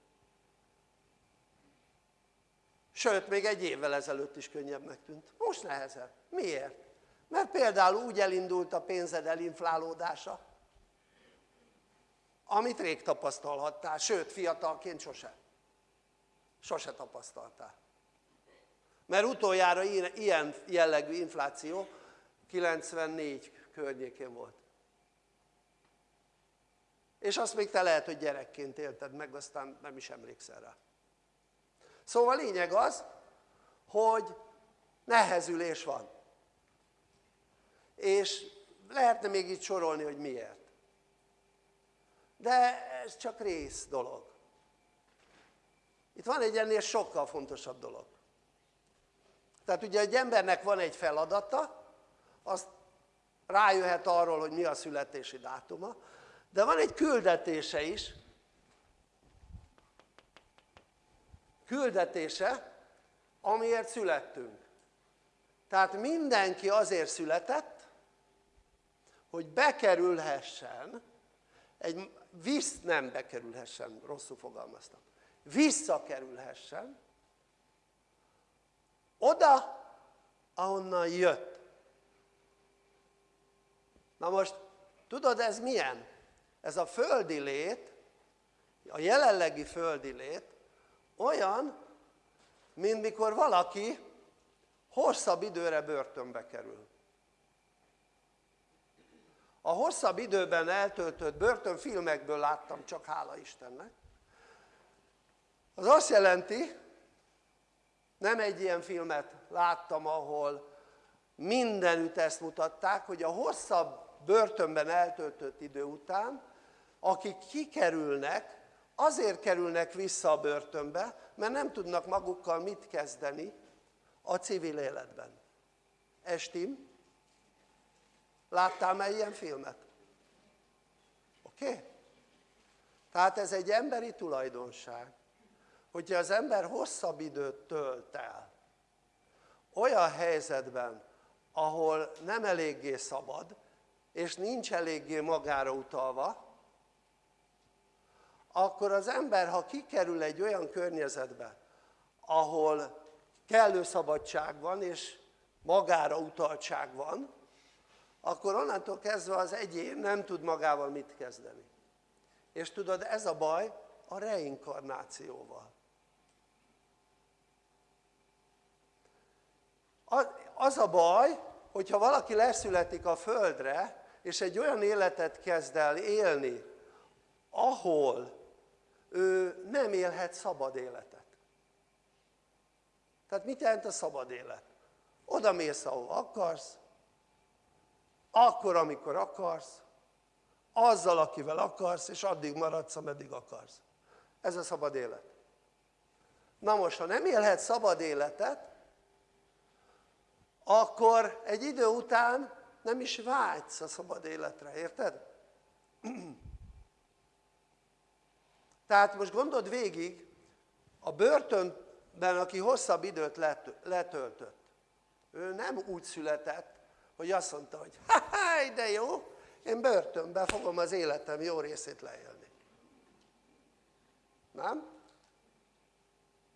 Sőt, még egy évvel ezelőtt is könnyebbnek tűnt. Most nehezebb. Miért? Mert például úgy elindult a pénzed elinflálódása, amit rég tapasztalhattál, sőt, fiatalként sose. Sose tapasztaltál. Mert utoljára ilyen jellegű infláció 94 környékén volt. És azt még te lehet, hogy gyerekként élted meg, aztán nem is emlékszel rá. Szóval lényeg az, hogy nehezülés van. És lehetne még itt sorolni, hogy miért. De ez csak rész dolog. Itt van egy ennél sokkal fontosabb dolog. Tehát ugye egy embernek van egy feladata, azt rájöhet arról, hogy mi a születési dátuma, de van egy küldetése is, küldetése, amiért születtünk. Tehát mindenki azért született, hogy bekerülhessen, egy, visz nem bekerülhessen, rosszul fogalmaztam, visszakerülhessen oda, ahonnan jött. Na most, tudod ez milyen? Ez a földi lét, a jelenlegi földi lét olyan, mint mikor valaki hosszabb időre börtönbe kerül. A hosszabb időben eltöltött börtönfilmekből láttam, csak hála Istennek, az azt jelenti, nem egy ilyen filmet láttam, ahol mindenütt ezt mutatták, hogy a hosszabb börtönben eltöltött idő után, akik kikerülnek, azért kerülnek vissza a börtönbe, mert nem tudnak magukkal mit kezdeni a civil életben. Estim? Láttál már ilyen filmet? Oké? Okay? Tehát ez egy emberi tulajdonság, hogyha az ember hosszabb időt tölt el, olyan helyzetben, ahol nem eléggé szabad, és nincs eléggé magára utalva, akkor az ember, ha kikerül egy olyan környezetbe, ahol kellő szabadság van, és magára utaltság van, akkor onnantól kezdve az egyén nem tud magával mit kezdeni. És tudod, ez a baj a reinkarnációval. Az a baj, hogyha valaki leszületik a földre, és egy olyan életet kezd el élni, ahol ő nem élhet szabad életet. Tehát mit jelent a szabad élet? Oda mész, ahol akarsz, akkor, amikor akarsz, azzal, akivel akarsz, és addig maradsz, ameddig akarsz. Ez a szabad élet. Na most, ha nem élhet szabad életet, akkor egy idő után nem is vágysz a szabad életre, érted? Tehát most gondold végig, a börtönben, aki hosszabb időt letöltött, ő nem úgy született, hogy azt mondta, hogy ha de jó, én börtönben fogom az életem jó részét leélni. Nem?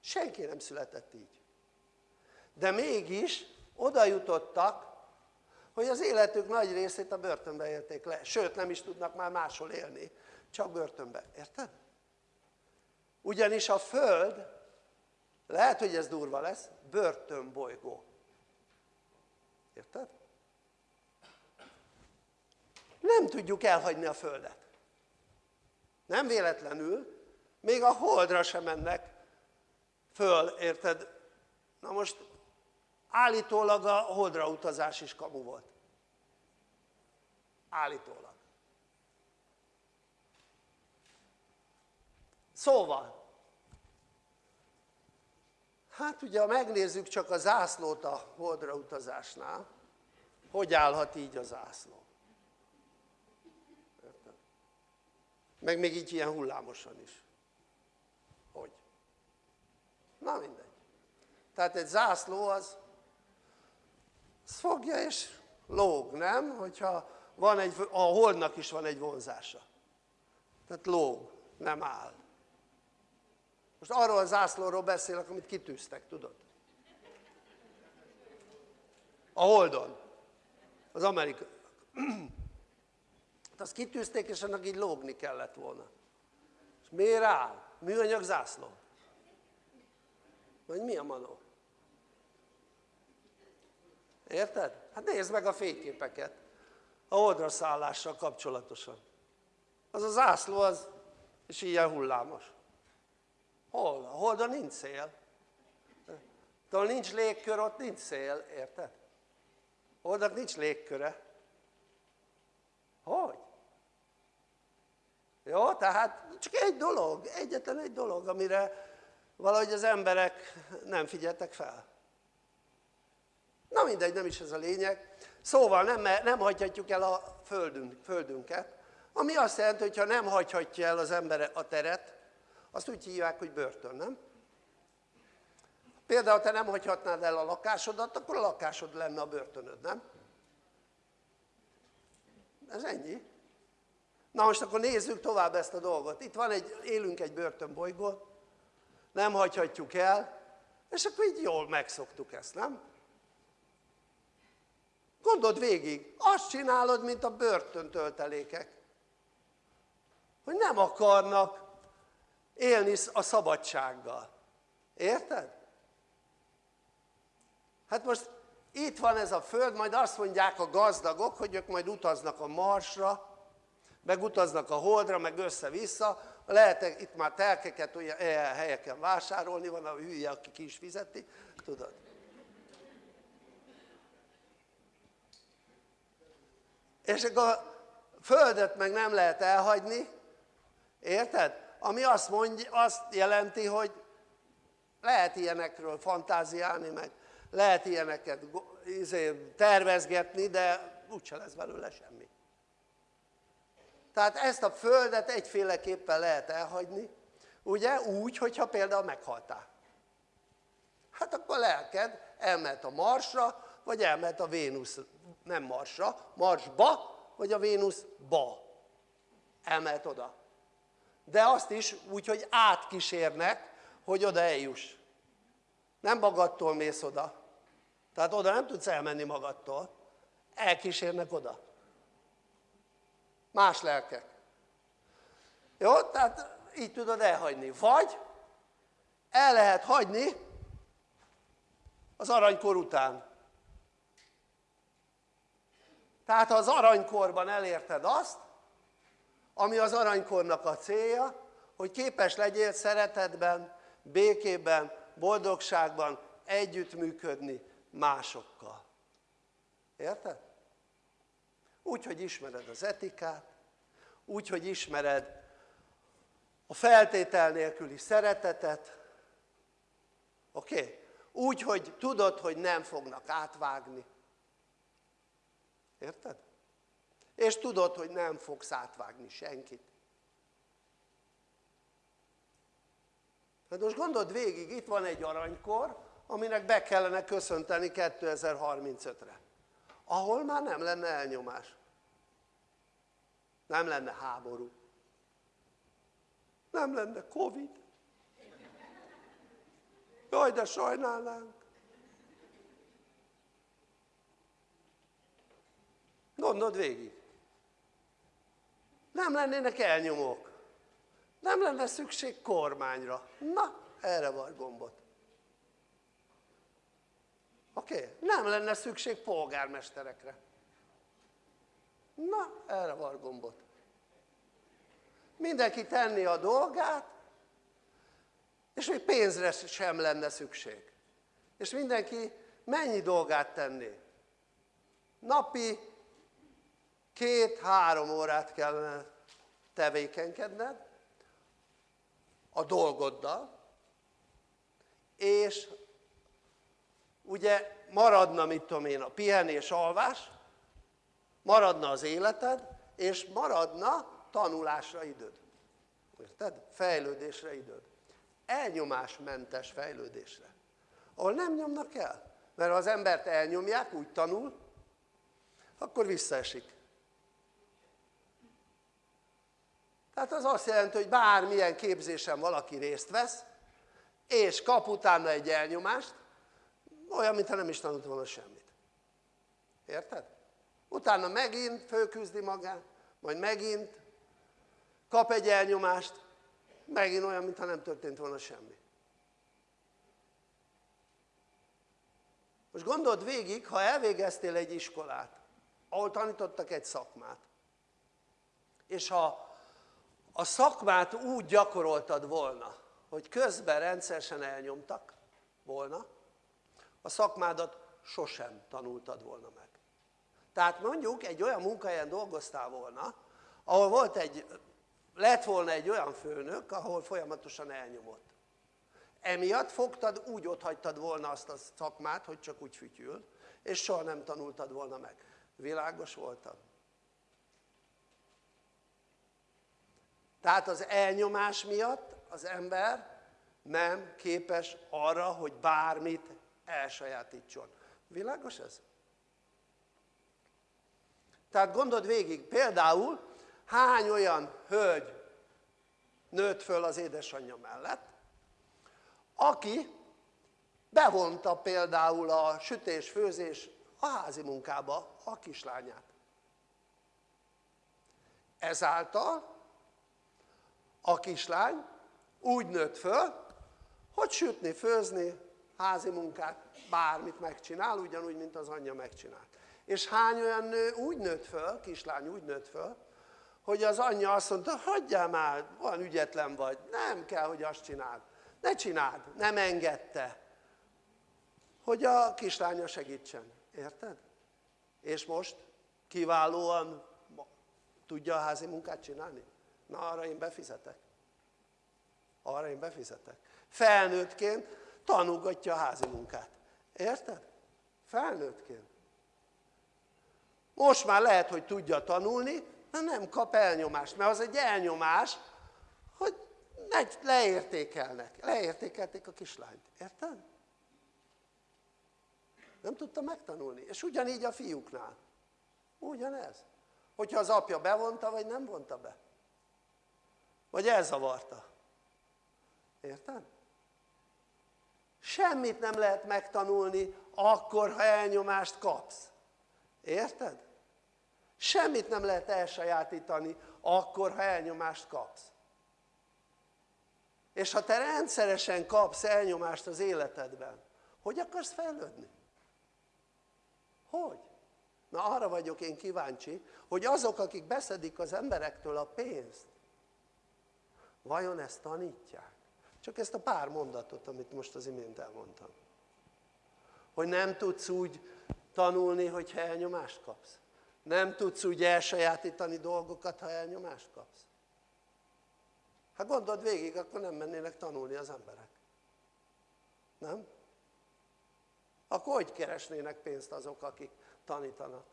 Senki nem született így. De mégis oda jutottak, hogy az életük nagy részét a börtönbe élték le. Sőt, nem is tudnak már máshol élni, csak börtönbe. Érted? Ugyanis a Föld, lehet, hogy ez durva lesz, börtönbolygó. Érted? Nem tudjuk elhagyni a Földet. Nem véletlenül, még a holdra sem mennek föl, érted? Na most állítólag a holdra utazás is kamu volt. Állítólag. Szóval, hát ugye ha megnézzük csak a zászlót a holdra utazásnál, hogy állhat így a zászló? Érted? Meg még így ilyen hullámosan is. Hogy? Na mindegy. Tehát egy zászló az, az fogja és lóg, nem? Hogyha van egy, a holdnak is van egy vonzása. Tehát lóg, nem áll. Most arról a zászlóról beszélek, amit kitűztek, tudod? A Holdon, az amerikai. Hát azt kitűzték, és annak így lógni kellett volna. És miért áll? Műanyag zászló? Vagy mi a manó? Érted? Hát nézd meg a fényképeket a holdra szállással kapcsolatosan. Az a zászló az, és ilyen hullámos. Hol? A holdon nincs szél. De nincs légkör, ott nincs szél, érted? Holdnak nincs légköre. Hogy? Jó, tehát csak egy dolog, egyetlen egy dolog, amire valahogy az emberek nem figyeltek fel. Na mindegy, nem is ez a lényeg. Szóval nem, nem hagyhatjuk el a földünk, földünket, ami azt jelenti, hogy ha nem hagyhatja el az ember a teret, azt úgy hívják, hogy börtön, nem? Például te nem hagyhatnád el a lakásodat, akkor a lakásod lenne a börtönöd, nem? Ez ennyi. Na most akkor nézzük tovább ezt a dolgot. Itt van egy, élünk egy börtönbolygón, nem hagyhatjuk el, és akkor így jól megszoktuk ezt, nem? Gondold végig, azt csinálod, mint a börtöntöltelékek, hogy nem akarnak élni a szabadsággal. Érted? Hát most itt van ez a föld, majd azt mondják a gazdagok, hogy ők majd utaznak a Marsra, meg utaznak a Holdra, meg össze-vissza, lehet itt már telkeket olyan helyeken vásárolni, van a hülye, aki ki is fizeti, tudod? És akkor a földet meg nem lehet elhagyni, érted? Ami azt, mondja, azt jelenti, hogy lehet ilyenekről fantáziálni, meg lehet ilyeneket izé, tervezgetni, de úgyse lesz belőle semmi. Tehát ezt a földet egyféleképpen lehet elhagyni, ugye úgy, hogyha például meghaltál. Hát akkor a lelked elment a Marsra, vagy elment a Vénusz, nem Marsra, Marsba, vagy a Vénuszba. Elment oda. De azt is úgy, hogy átkísérnek, hogy oda eljuss. Nem magadtól mész oda. Tehát oda nem tudsz elmenni magadtól. Elkísérnek oda. Más lelkek. Jó? Tehát így tudod elhagyni. Vagy el lehet hagyni az aranykor után. Tehát ha az aranykorban elérted azt, ami az aranykornak a célja, hogy képes legyél szeretetben, békében, boldogságban együttműködni másokkal. Érted? Úgy, hogy ismered az etikát, úgy, hogy ismered a feltétel nélküli szeretetet, oké? Okay? Úgy, hogy tudod, hogy nem fognak átvágni. Érted? És tudod, hogy nem fogsz átvágni senkit. Hát most gondold végig, itt van egy aranykor, aminek be kellene köszönteni 2035-re. Ahol már nem lenne elnyomás. Nem lenne háború. Nem lenne Covid. Jaj, de sajnálnánk. Gondold végig. Nem lennének elnyomók. Nem lenne szükség kormányra. Na, erre van gombot. Oké? Okay? Nem lenne szükség polgármesterekre. Na, erre van gombot. Mindenki tenni a dolgát, és még pénzre sem lenne szükség. És mindenki mennyi dolgát tenné? Napi két-három órát kellene tevékenykedned a dolgoddal, és ugye maradna, mit tudom én, a pihenés, alvás, maradna az életed, és maradna tanulásra időd. Érted? Fejlődésre időd. Elnyomásmentes fejlődésre. Ahol nem nyomnak el. Mert ha az embert elnyomják, úgy tanul, akkor visszaesik. Tehát az azt jelenti, hogy bármilyen képzésen valaki részt vesz, és kap utána egy elnyomást, olyan, mintha nem is tanult volna semmit. Érted? Utána megint fölküzdi magát, majd megint kap egy elnyomást, megint olyan, mintha nem történt volna semmi. Most gondold végig, ha elvégeztél egy iskolát, ahol tanítottak egy szakmát, és ha a szakmát úgy gyakoroltad volna, hogy közben rendszeresen elnyomtak volna, a szakmádat sosem tanultad volna meg. Tehát mondjuk egy olyan munkahelyen dolgoztál volna, ahol volt egy, lett volna egy olyan főnök, ahol folyamatosan elnyomott. Emiatt fogtad, úgy ott hagytad volna azt a szakmát, hogy csak úgy fütyül, és soha nem tanultad volna meg. Világos voltam? Tehát az elnyomás miatt az ember nem képes arra, hogy bármit elsajátítson. Világos ez? Tehát gondold végig, például hány olyan hölgy nőtt föl az édesanyja mellett, aki bevonta például a sütés-főzés a házi munkába a kislányát. Ezáltal a kislány úgy nőtt föl, hogy sütni, főzni, házi munkát, bármit megcsinál, ugyanúgy, mint az anyja megcsinált. És hány olyan nő úgy nőtt föl, kislány úgy nőtt föl, hogy az anyja azt mondta, hagyjál már, van ügyetlen vagy, nem kell, hogy azt csináld. Ne csináld, nem engedte, hogy a kislánya segítsen. Érted? És most kiválóan tudja a házi munkát csinálni? Na arra én befizetek. Arra én befizetek. Felnőttként tanulgatja a házi munkát. Érted? Felnőttként. Most már lehet, hogy tudja tanulni, de nem kap elnyomást, mert az egy elnyomás, hogy leértékelnek. Leértékelték a kislányt. Érted? Nem tudta megtanulni. És ugyanígy a fiúknál. Ugyanez. Hogyha az apja bevonta, vagy nem vonta be. Vagy elzavarta. Érted? Semmit nem lehet megtanulni akkor, ha elnyomást kapsz. Érted? Semmit nem lehet elsajátítani akkor, ha elnyomást kapsz. És ha te rendszeresen kapsz elnyomást az életedben, hogy akarsz fejlődni? Hogy? Na arra vagyok én kíváncsi, hogy azok, akik beszedik az emberektől a pénzt, vajon ezt tanítják? Csak ezt a pár mondatot, amit most az imént elmondtam. Hogy nem tudsz úgy tanulni, hogyha elnyomást kapsz. Nem tudsz úgy elsajátítani dolgokat, ha elnyomást kapsz. Hát gondold végig, akkor nem mennének tanulni az emberek. Nem? Akkor hogy keresnének pénzt azok, akik tanítanak?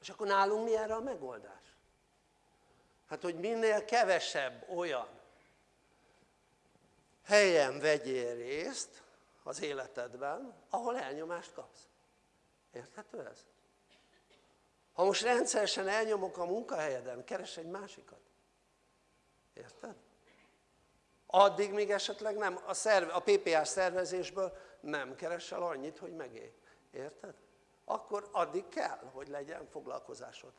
És akkor nálunk mi erre a megoldás? Hát, hogy minél kevesebb olyan helyen vegyél részt az életedben, ahol elnyomást kapsz. Érthető ez? Ha most rendszeresen elnyomok a munkahelyeden, keres egy másikat. Érted? Addig még esetleg nem, a, szerve, a PPA szervezésből nem keresel annyit, hogy megélj. Érted? Akkor addig kell, hogy legyen foglalkozásod.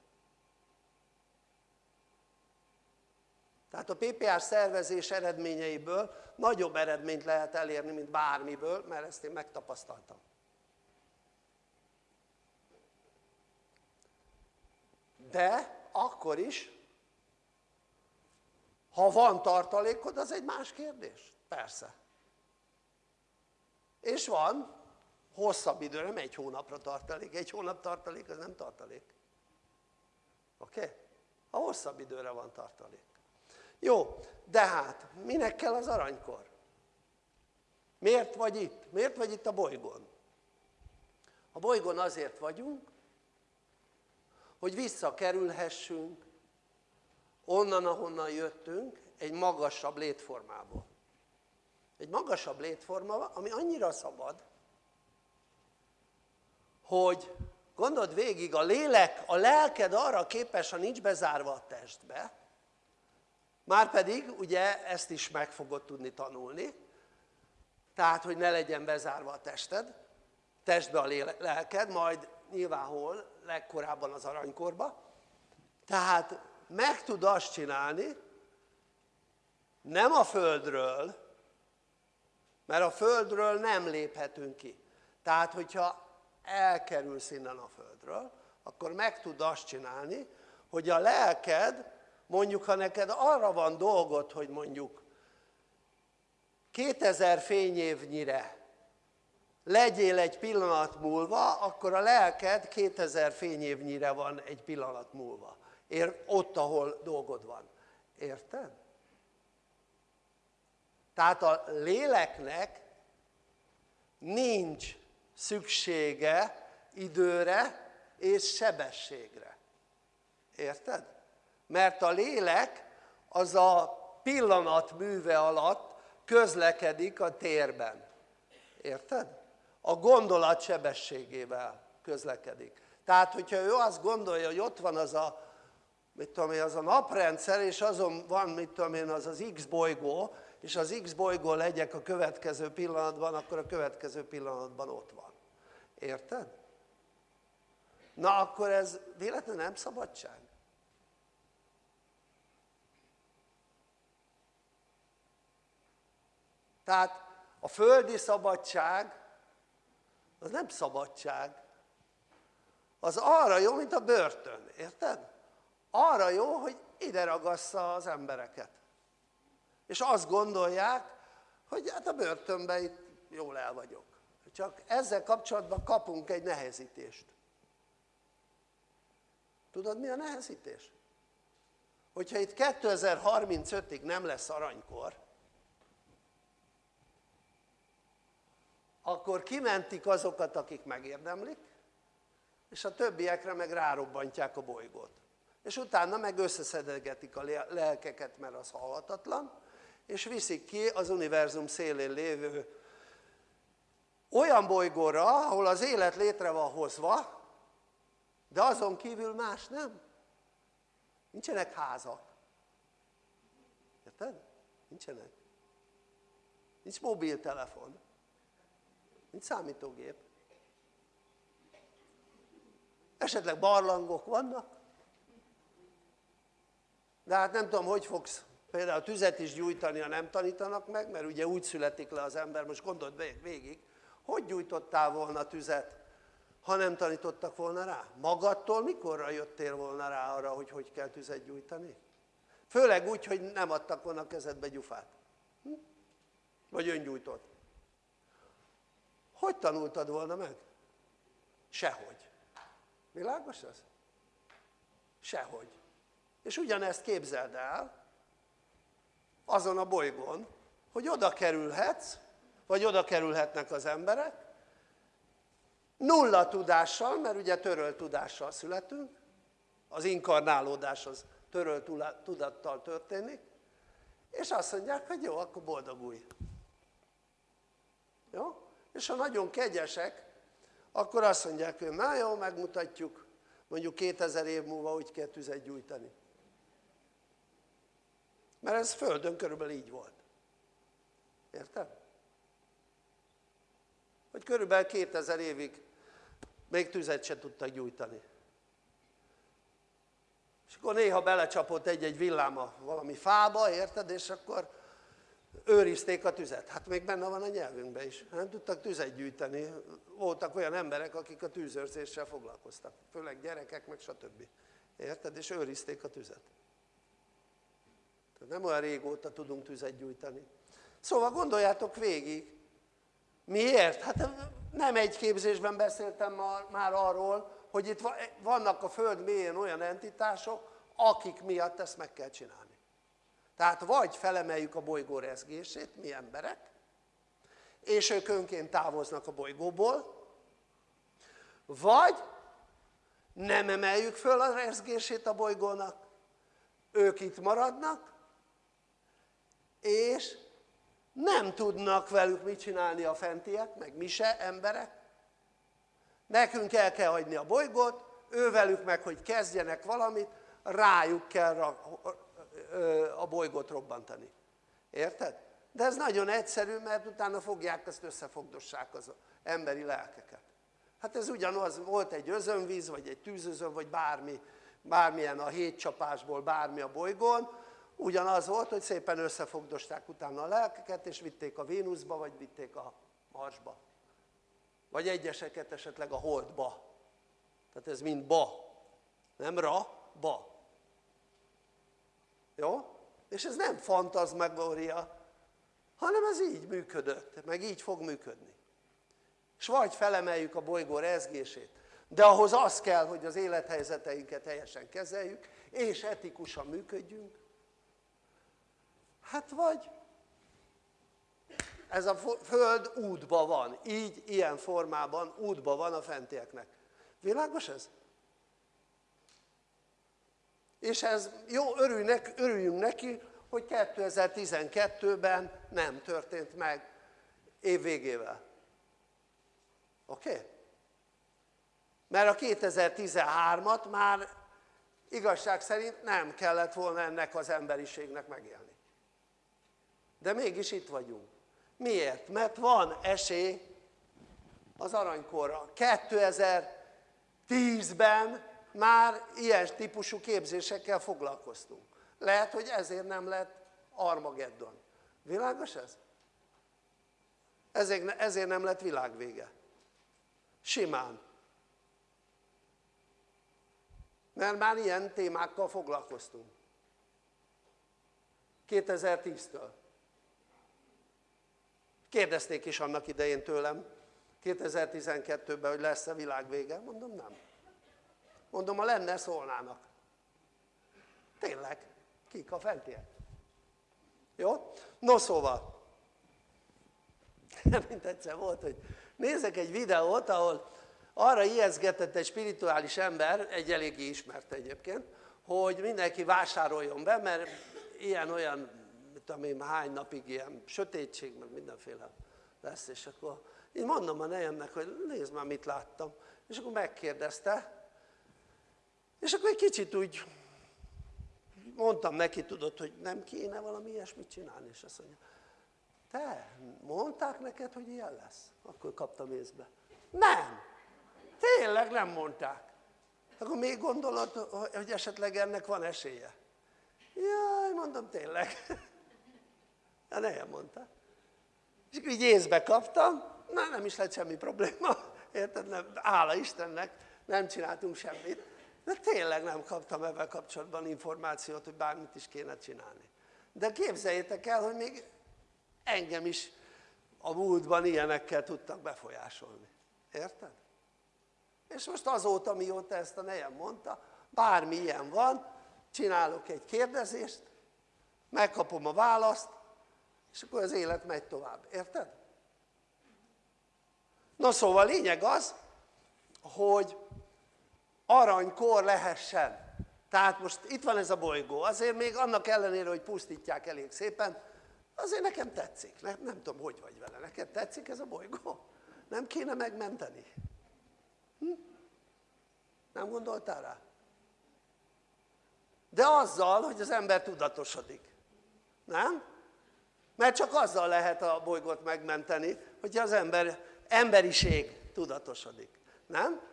Tehát a PPR szervezés eredményeiből nagyobb eredményt lehet elérni, mint bármiből, mert ezt én megtapasztaltam. De akkor is, ha van tartalékod, az egy más kérdés. Persze. És van hosszabb időre, nem egy hónapra tartalék. Egy hónap tartalék, az nem tartalék. Oké? Okay? A hosszabb időre van tartalék. Jó, de hát minek kell az aranykor? Miért vagy itt? Miért vagy itt a bolygón? A bolygón azért vagyunk, hogy visszakerülhessünk onnan, ahonnan jöttünk, egy magasabb létformából. Egy magasabb létforma, ami annyira szabad, hogy gondold végig, a lélek, a lelked arra képes, ha nincs bezárva a testbe, Márpedig ugye ezt is meg fogod tudni tanulni, tehát hogy ne legyen bezárva a tested, testbe a lelked, majd nyilván hol, legkorábban az aranykorba. Tehát meg tud azt csinálni, nem a földről, mert a földről nem léphetünk ki. Tehát, hogyha elkerülsz innen a földről, akkor meg tud azt csinálni, hogy a lelked mondjuk ha neked arra van dolgod, hogy mondjuk 2000 fényévnyire legyél egy pillanat múlva, akkor a lelked 2000 fényévnyire van egy pillanat múlva. Ér, ott, ahol dolgod van. Érted? Tehát a léleknek nincs szüksége időre és sebességre. Érted? Mert a lélek az a pillanat műve alatt közlekedik a térben. Érted? A gondolat sebességével közlekedik. Tehát, hogyha ő azt gondolja, hogy ott van az a, mit tudom én, az a naprendszer, és azon van, mit tudom én, az az X bolygó, és az X bolygó legyek a következő pillanatban, akkor a következő pillanatban ott van. Érted? Na akkor ez véletlenül nem szabadság? Tehát a földi szabadság az nem szabadság, az arra jó, mint a börtön, érted? Arra jó, hogy ide ragassza az embereket. És azt gondolják, hogy hát a börtönben itt jól el vagyok. Csak ezzel kapcsolatban kapunk egy nehezítést. Tudod mi a nehezítés? Hogyha itt 2035-ig nem lesz aranykor, akkor kimentik azokat, akik megérdemlik, és a többiekre meg rárobbantják a bolygót. És utána meg összeszedegetik a lelkeket, mert az halhatatlan, és viszik ki az univerzum szélén lévő olyan bolygóra, ahol az élet létre van hozva, de azon kívül más nem. Nincsenek házak. Érted? Nincsenek. Nincs mobiltelefon mint számítógép. Esetleg barlangok vannak, de hát nem tudom, hogy fogsz például tüzet is gyújtani, ha nem tanítanak meg, mert ugye úgy születik le az ember, most gondold végig, hogy gyújtottál volna tüzet, ha nem tanítottak volna rá? Magadtól mikorra jöttél volna rá arra, hogy hogy kell tüzet gyújtani? Főleg úgy, hogy nem adtak volna kezedbe gyufát. Hm? Vagy öngyújtott. Hogy tanultad volna meg? Sehogy. Világos ez? Sehogy. És ugyanezt képzeld el azon a bolygón, hogy oda kerülhetsz, vagy oda kerülhetnek az emberek, nulla tudással, mert ugye törölt tudással születünk, az inkarnálódás az törölt tudattal történik, és azt mondják, hogy jó, akkor boldogulj. Jó? És ha nagyon kegyesek, akkor azt mondják, hogy na jó, megmutatjuk, mondjuk 2000 év múlva úgy kell tüzet gyújtani. Mert ez Földön körülbelül így volt. Érted? Hogy körülbelül 2000 évig még tüzet se tudtak gyújtani. és akkor néha belecsapott egy-egy villáma valami fába, érted, és akkor őrizték a tüzet. Hát még benne van a nyelvünkben is. Nem tudtak tüzet gyűjteni. Voltak olyan emberek, akik a tűzőrzéssel foglalkoztak. Főleg gyerekek, meg stb. Érted? És őrizték a tüzet. Tehát nem olyan régóta tudunk tüzet gyújtani. Szóval gondoljátok végig. Miért? Hát nem egy képzésben beszéltem már arról, hogy itt vannak a Föld mélyén olyan entitások, akik miatt ezt meg kell csinálni. Tehát vagy felemeljük a bolygó rezgését, mi emberek, és ők önként távoznak a bolygóból, vagy nem emeljük föl a rezgését a bolygónak, ők itt maradnak, és nem tudnak velük mit csinálni a fentiek, meg mi se emberek. Nekünk el kell hagyni a bolygót, ővelük meg, hogy kezdjenek valamit, rájuk kell a bolygót robbantani. Érted? De ez nagyon egyszerű, mert utána fogják ezt összefogdossák az emberi lelkeket. Hát ez ugyanaz, volt egy özönvíz, vagy egy tűzözön, vagy bármi, bármilyen a hétcsapásból bármi a bolygón, ugyanaz volt, hogy szépen összefogdosták utána a lelkeket, és vitték a Vénuszba, vagy vitték a Marsba. Vagy egyeseket esetleg a Holdba. Tehát ez mind ba. Nem ra, ba. Jó? És ez nem fantazmagória, hanem ez így működött, meg így fog működni. És vagy felemeljük a bolygó rezgését, de ahhoz az kell, hogy az élethelyzeteinket helyesen kezeljük, és etikusan működjünk, hát vagy ez a föld útba van, így, ilyen formában útba van a fentieknek. Világos ez? És ez jó, örüljünk, örüljünk neki, hogy 2012-ben nem történt meg év végével. Oké? Okay? Mert a 2013-at már igazság szerint nem kellett volna ennek az emberiségnek megélni. De mégis itt vagyunk. Miért? Mert van esély az aranykorra. 2010-ben már ilyen típusú képzésekkel foglalkoztunk. Lehet, hogy ezért nem lett Armageddon. Világos ez? Ezért, ezért nem lett világvége. Simán. Mert már ilyen témákkal foglalkoztunk. 2010-től. Kérdezték is annak idején tőlem 2012-ben, hogy lesz-e világvége. Mondom nem. Mondom, ha lenne, szólnának. Tényleg, kik a fentiek. Jó? No szóval, mint egyszer volt, hogy nézek egy videót, ahol arra ijeszgetett egy spirituális ember, egy eléggé ismert egyébként, hogy mindenki vásároljon be, mert ilyen-olyan, mit én, hány napig ilyen sötétség, meg mindenféle lesz, és akkor én mondom a nejemnek, hogy nézd már, mit láttam. És akkor megkérdezte, és akkor egy kicsit úgy mondtam neki, tudod, hogy nem kéne valami ilyesmit csinálni, és azt mondja, te, mondták neked, hogy ilyen lesz? Akkor kaptam észbe. Nem, tényleg nem mondták. Akkor még gondolod, hogy esetleg ennek van esélye? Jaj, mondom, tényleg. De nem mondta. És akkor így észbe kaptam, na nem is lett semmi probléma, érted? Nem, hála Istennek, nem csináltunk semmit de tényleg nem kaptam ebben kapcsolatban információt, hogy bármit is kéne csinálni. De képzeljétek el, hogy még engem is a múltban ilyenekkel tudtak befolyásolni. Érted? És most azóta, mióta ezt a nejem mondta, bármi ilyen van, csinálok egy kérdezést, megkapom a választ, és akkor az élet megy tovább. Érted? Na szóval lényeg az, hogy aranykor lehessen. Tehát most itt van ez a bolygó, azért még annak ellenére, hogy pusztítják elég szépen, azért nekem tetszik, nem, nem tudom, hogy vagy vele, neked tetszik ez a bolygó? Nem kéne megmenteni? Hm? Nem gondoltál rá? De azzal, hogy az ember tudatosodik, nem? Mert csak azzal lehet a bolygót megmenteni, hogy az ember, emberiség tudatosodik, nem?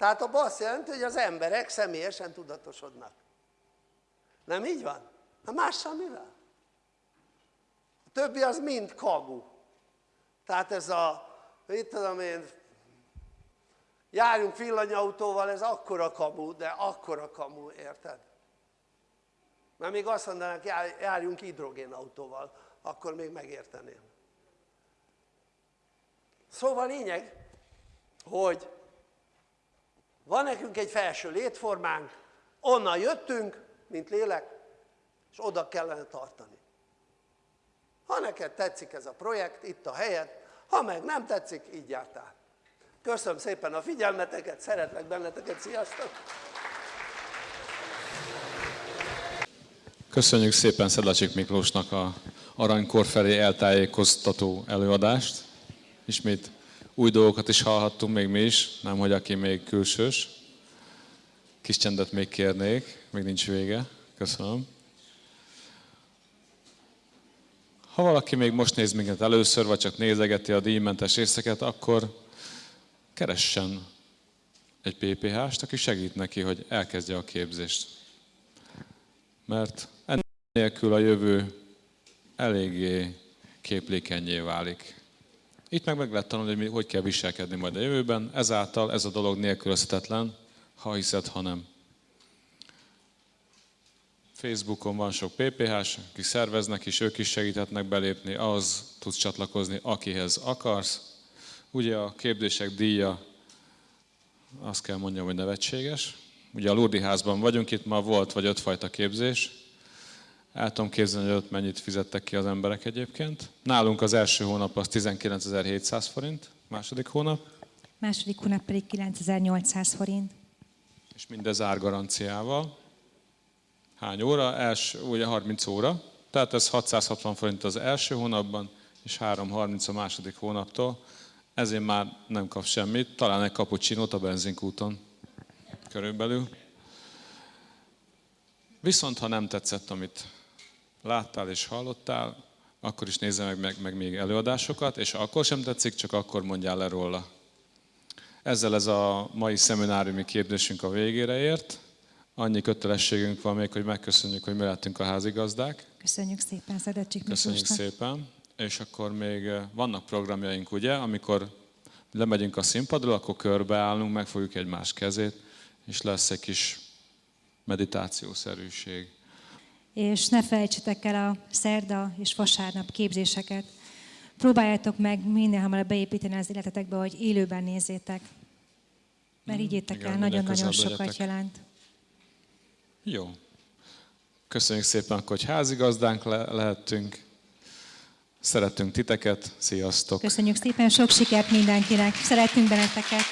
Tehát abban azt jelenti, hogy az emberek személyesen tudatosodnak. Nem így van? Na mással mivel? A többi az mind kamu. Tehát ez a, mit tudom én, járjunk villanyautóval, ez akkora kamu, de akkora kamu, érted? Mert még azt mondanak, járjunk hidrogénautóval, akkor még megérteném. Szóval lényeg, hogy van nekünk egy felső létformánk, onnan jöttünk, mint lélek, és oda kellene tartani. Ha neked tetszik ez a projekt, itt a helyed, ha meg nem tetszik, így jártál. Köszönöm szépen a figyelmeteket, szeretlek benneteket, sziasztok! Köszönjük szépen Szedlacsik Miklósnak a aranykor felé eltájékoztató előadást. Ismét új dolgokat is hallhattunk még mi is, nem hogy aki még külsős. Kis csendet még kérnék, még nincs vége. Köszönöm. Ha valaki még most néz minket először, vagy csak nézegeti a díjmentes részeket, akkor keressen egy PPH-st, aki segít neki, hogy elkezdje a képzést. Mert ennélkül a jövő eléggé képlékenyé válik. Itt meg meg lehet tanulni, hogy hogy kell viselkedni majd a jövőben, ezáltal ez a dolog nélkülözhetetlen, ha hiszed, ha nem. Facebookon van sok PPH-s, akik szerveznek is, ők is segíthetnek belépni, az tudsz csatlakozni, akihez akarsz. Ugye a képzések díja, azt kell mondjam, hogy nevetséges. Ugye a Lurdi házban vagyunk, itt ma volt vagy ötfajta képzés. El tudom képzelni, hogy ott mennyit fizettek ki az emberek egyébként. Nálunk az első hónap az 19.700 forint, második hónap. Második hónap pedig 9800 forint. És mindez árgaranciával. Hány óra? Els, ugye 30 óra. Tehát ez 660 forint az első hónapban, és 330 a második hónaptól. Ezért már nem kap semmit, talán egy kapucsinót a benzinkúton körülbelül. Viszont ha nem tetszett, amit láttál és hallottál, akkor is nézze meg, meg, meg még előadásokat, és akkor sem tetszik, csak akkor mondjál le róla. Ezzel ez a mai szemináriumi képzésünk a végére ért. Annyi kötelességünk van még, hogy megköszönjük, hogy mi lettünk a házigazdák. Köszönjük szépen, Szedecsik Köszönjük szépen. És akkor még eh, vannak programjaink, ugye, amikor lemegyünk a színpadról, akkor körbeállunk, megfogjuk egymás kezét, és lesz egy kis meditációszerűség és ne felejtsetek el a szerda és vasárnap képzéseket. Próbáljátok meg minél hamarabb beépíteni az életetekbe, hogy élőben nézzétek. Mert így értek el, nagyon-nagyon sokat legyetek. jelent. Jó. Köszönjük szépen, hogy házigazdánk le- lehettünk. Szeretünk titeket. Sziasztok! Köszönjük szépen, sok sikert mindenkinek. Szeretünk benneteket.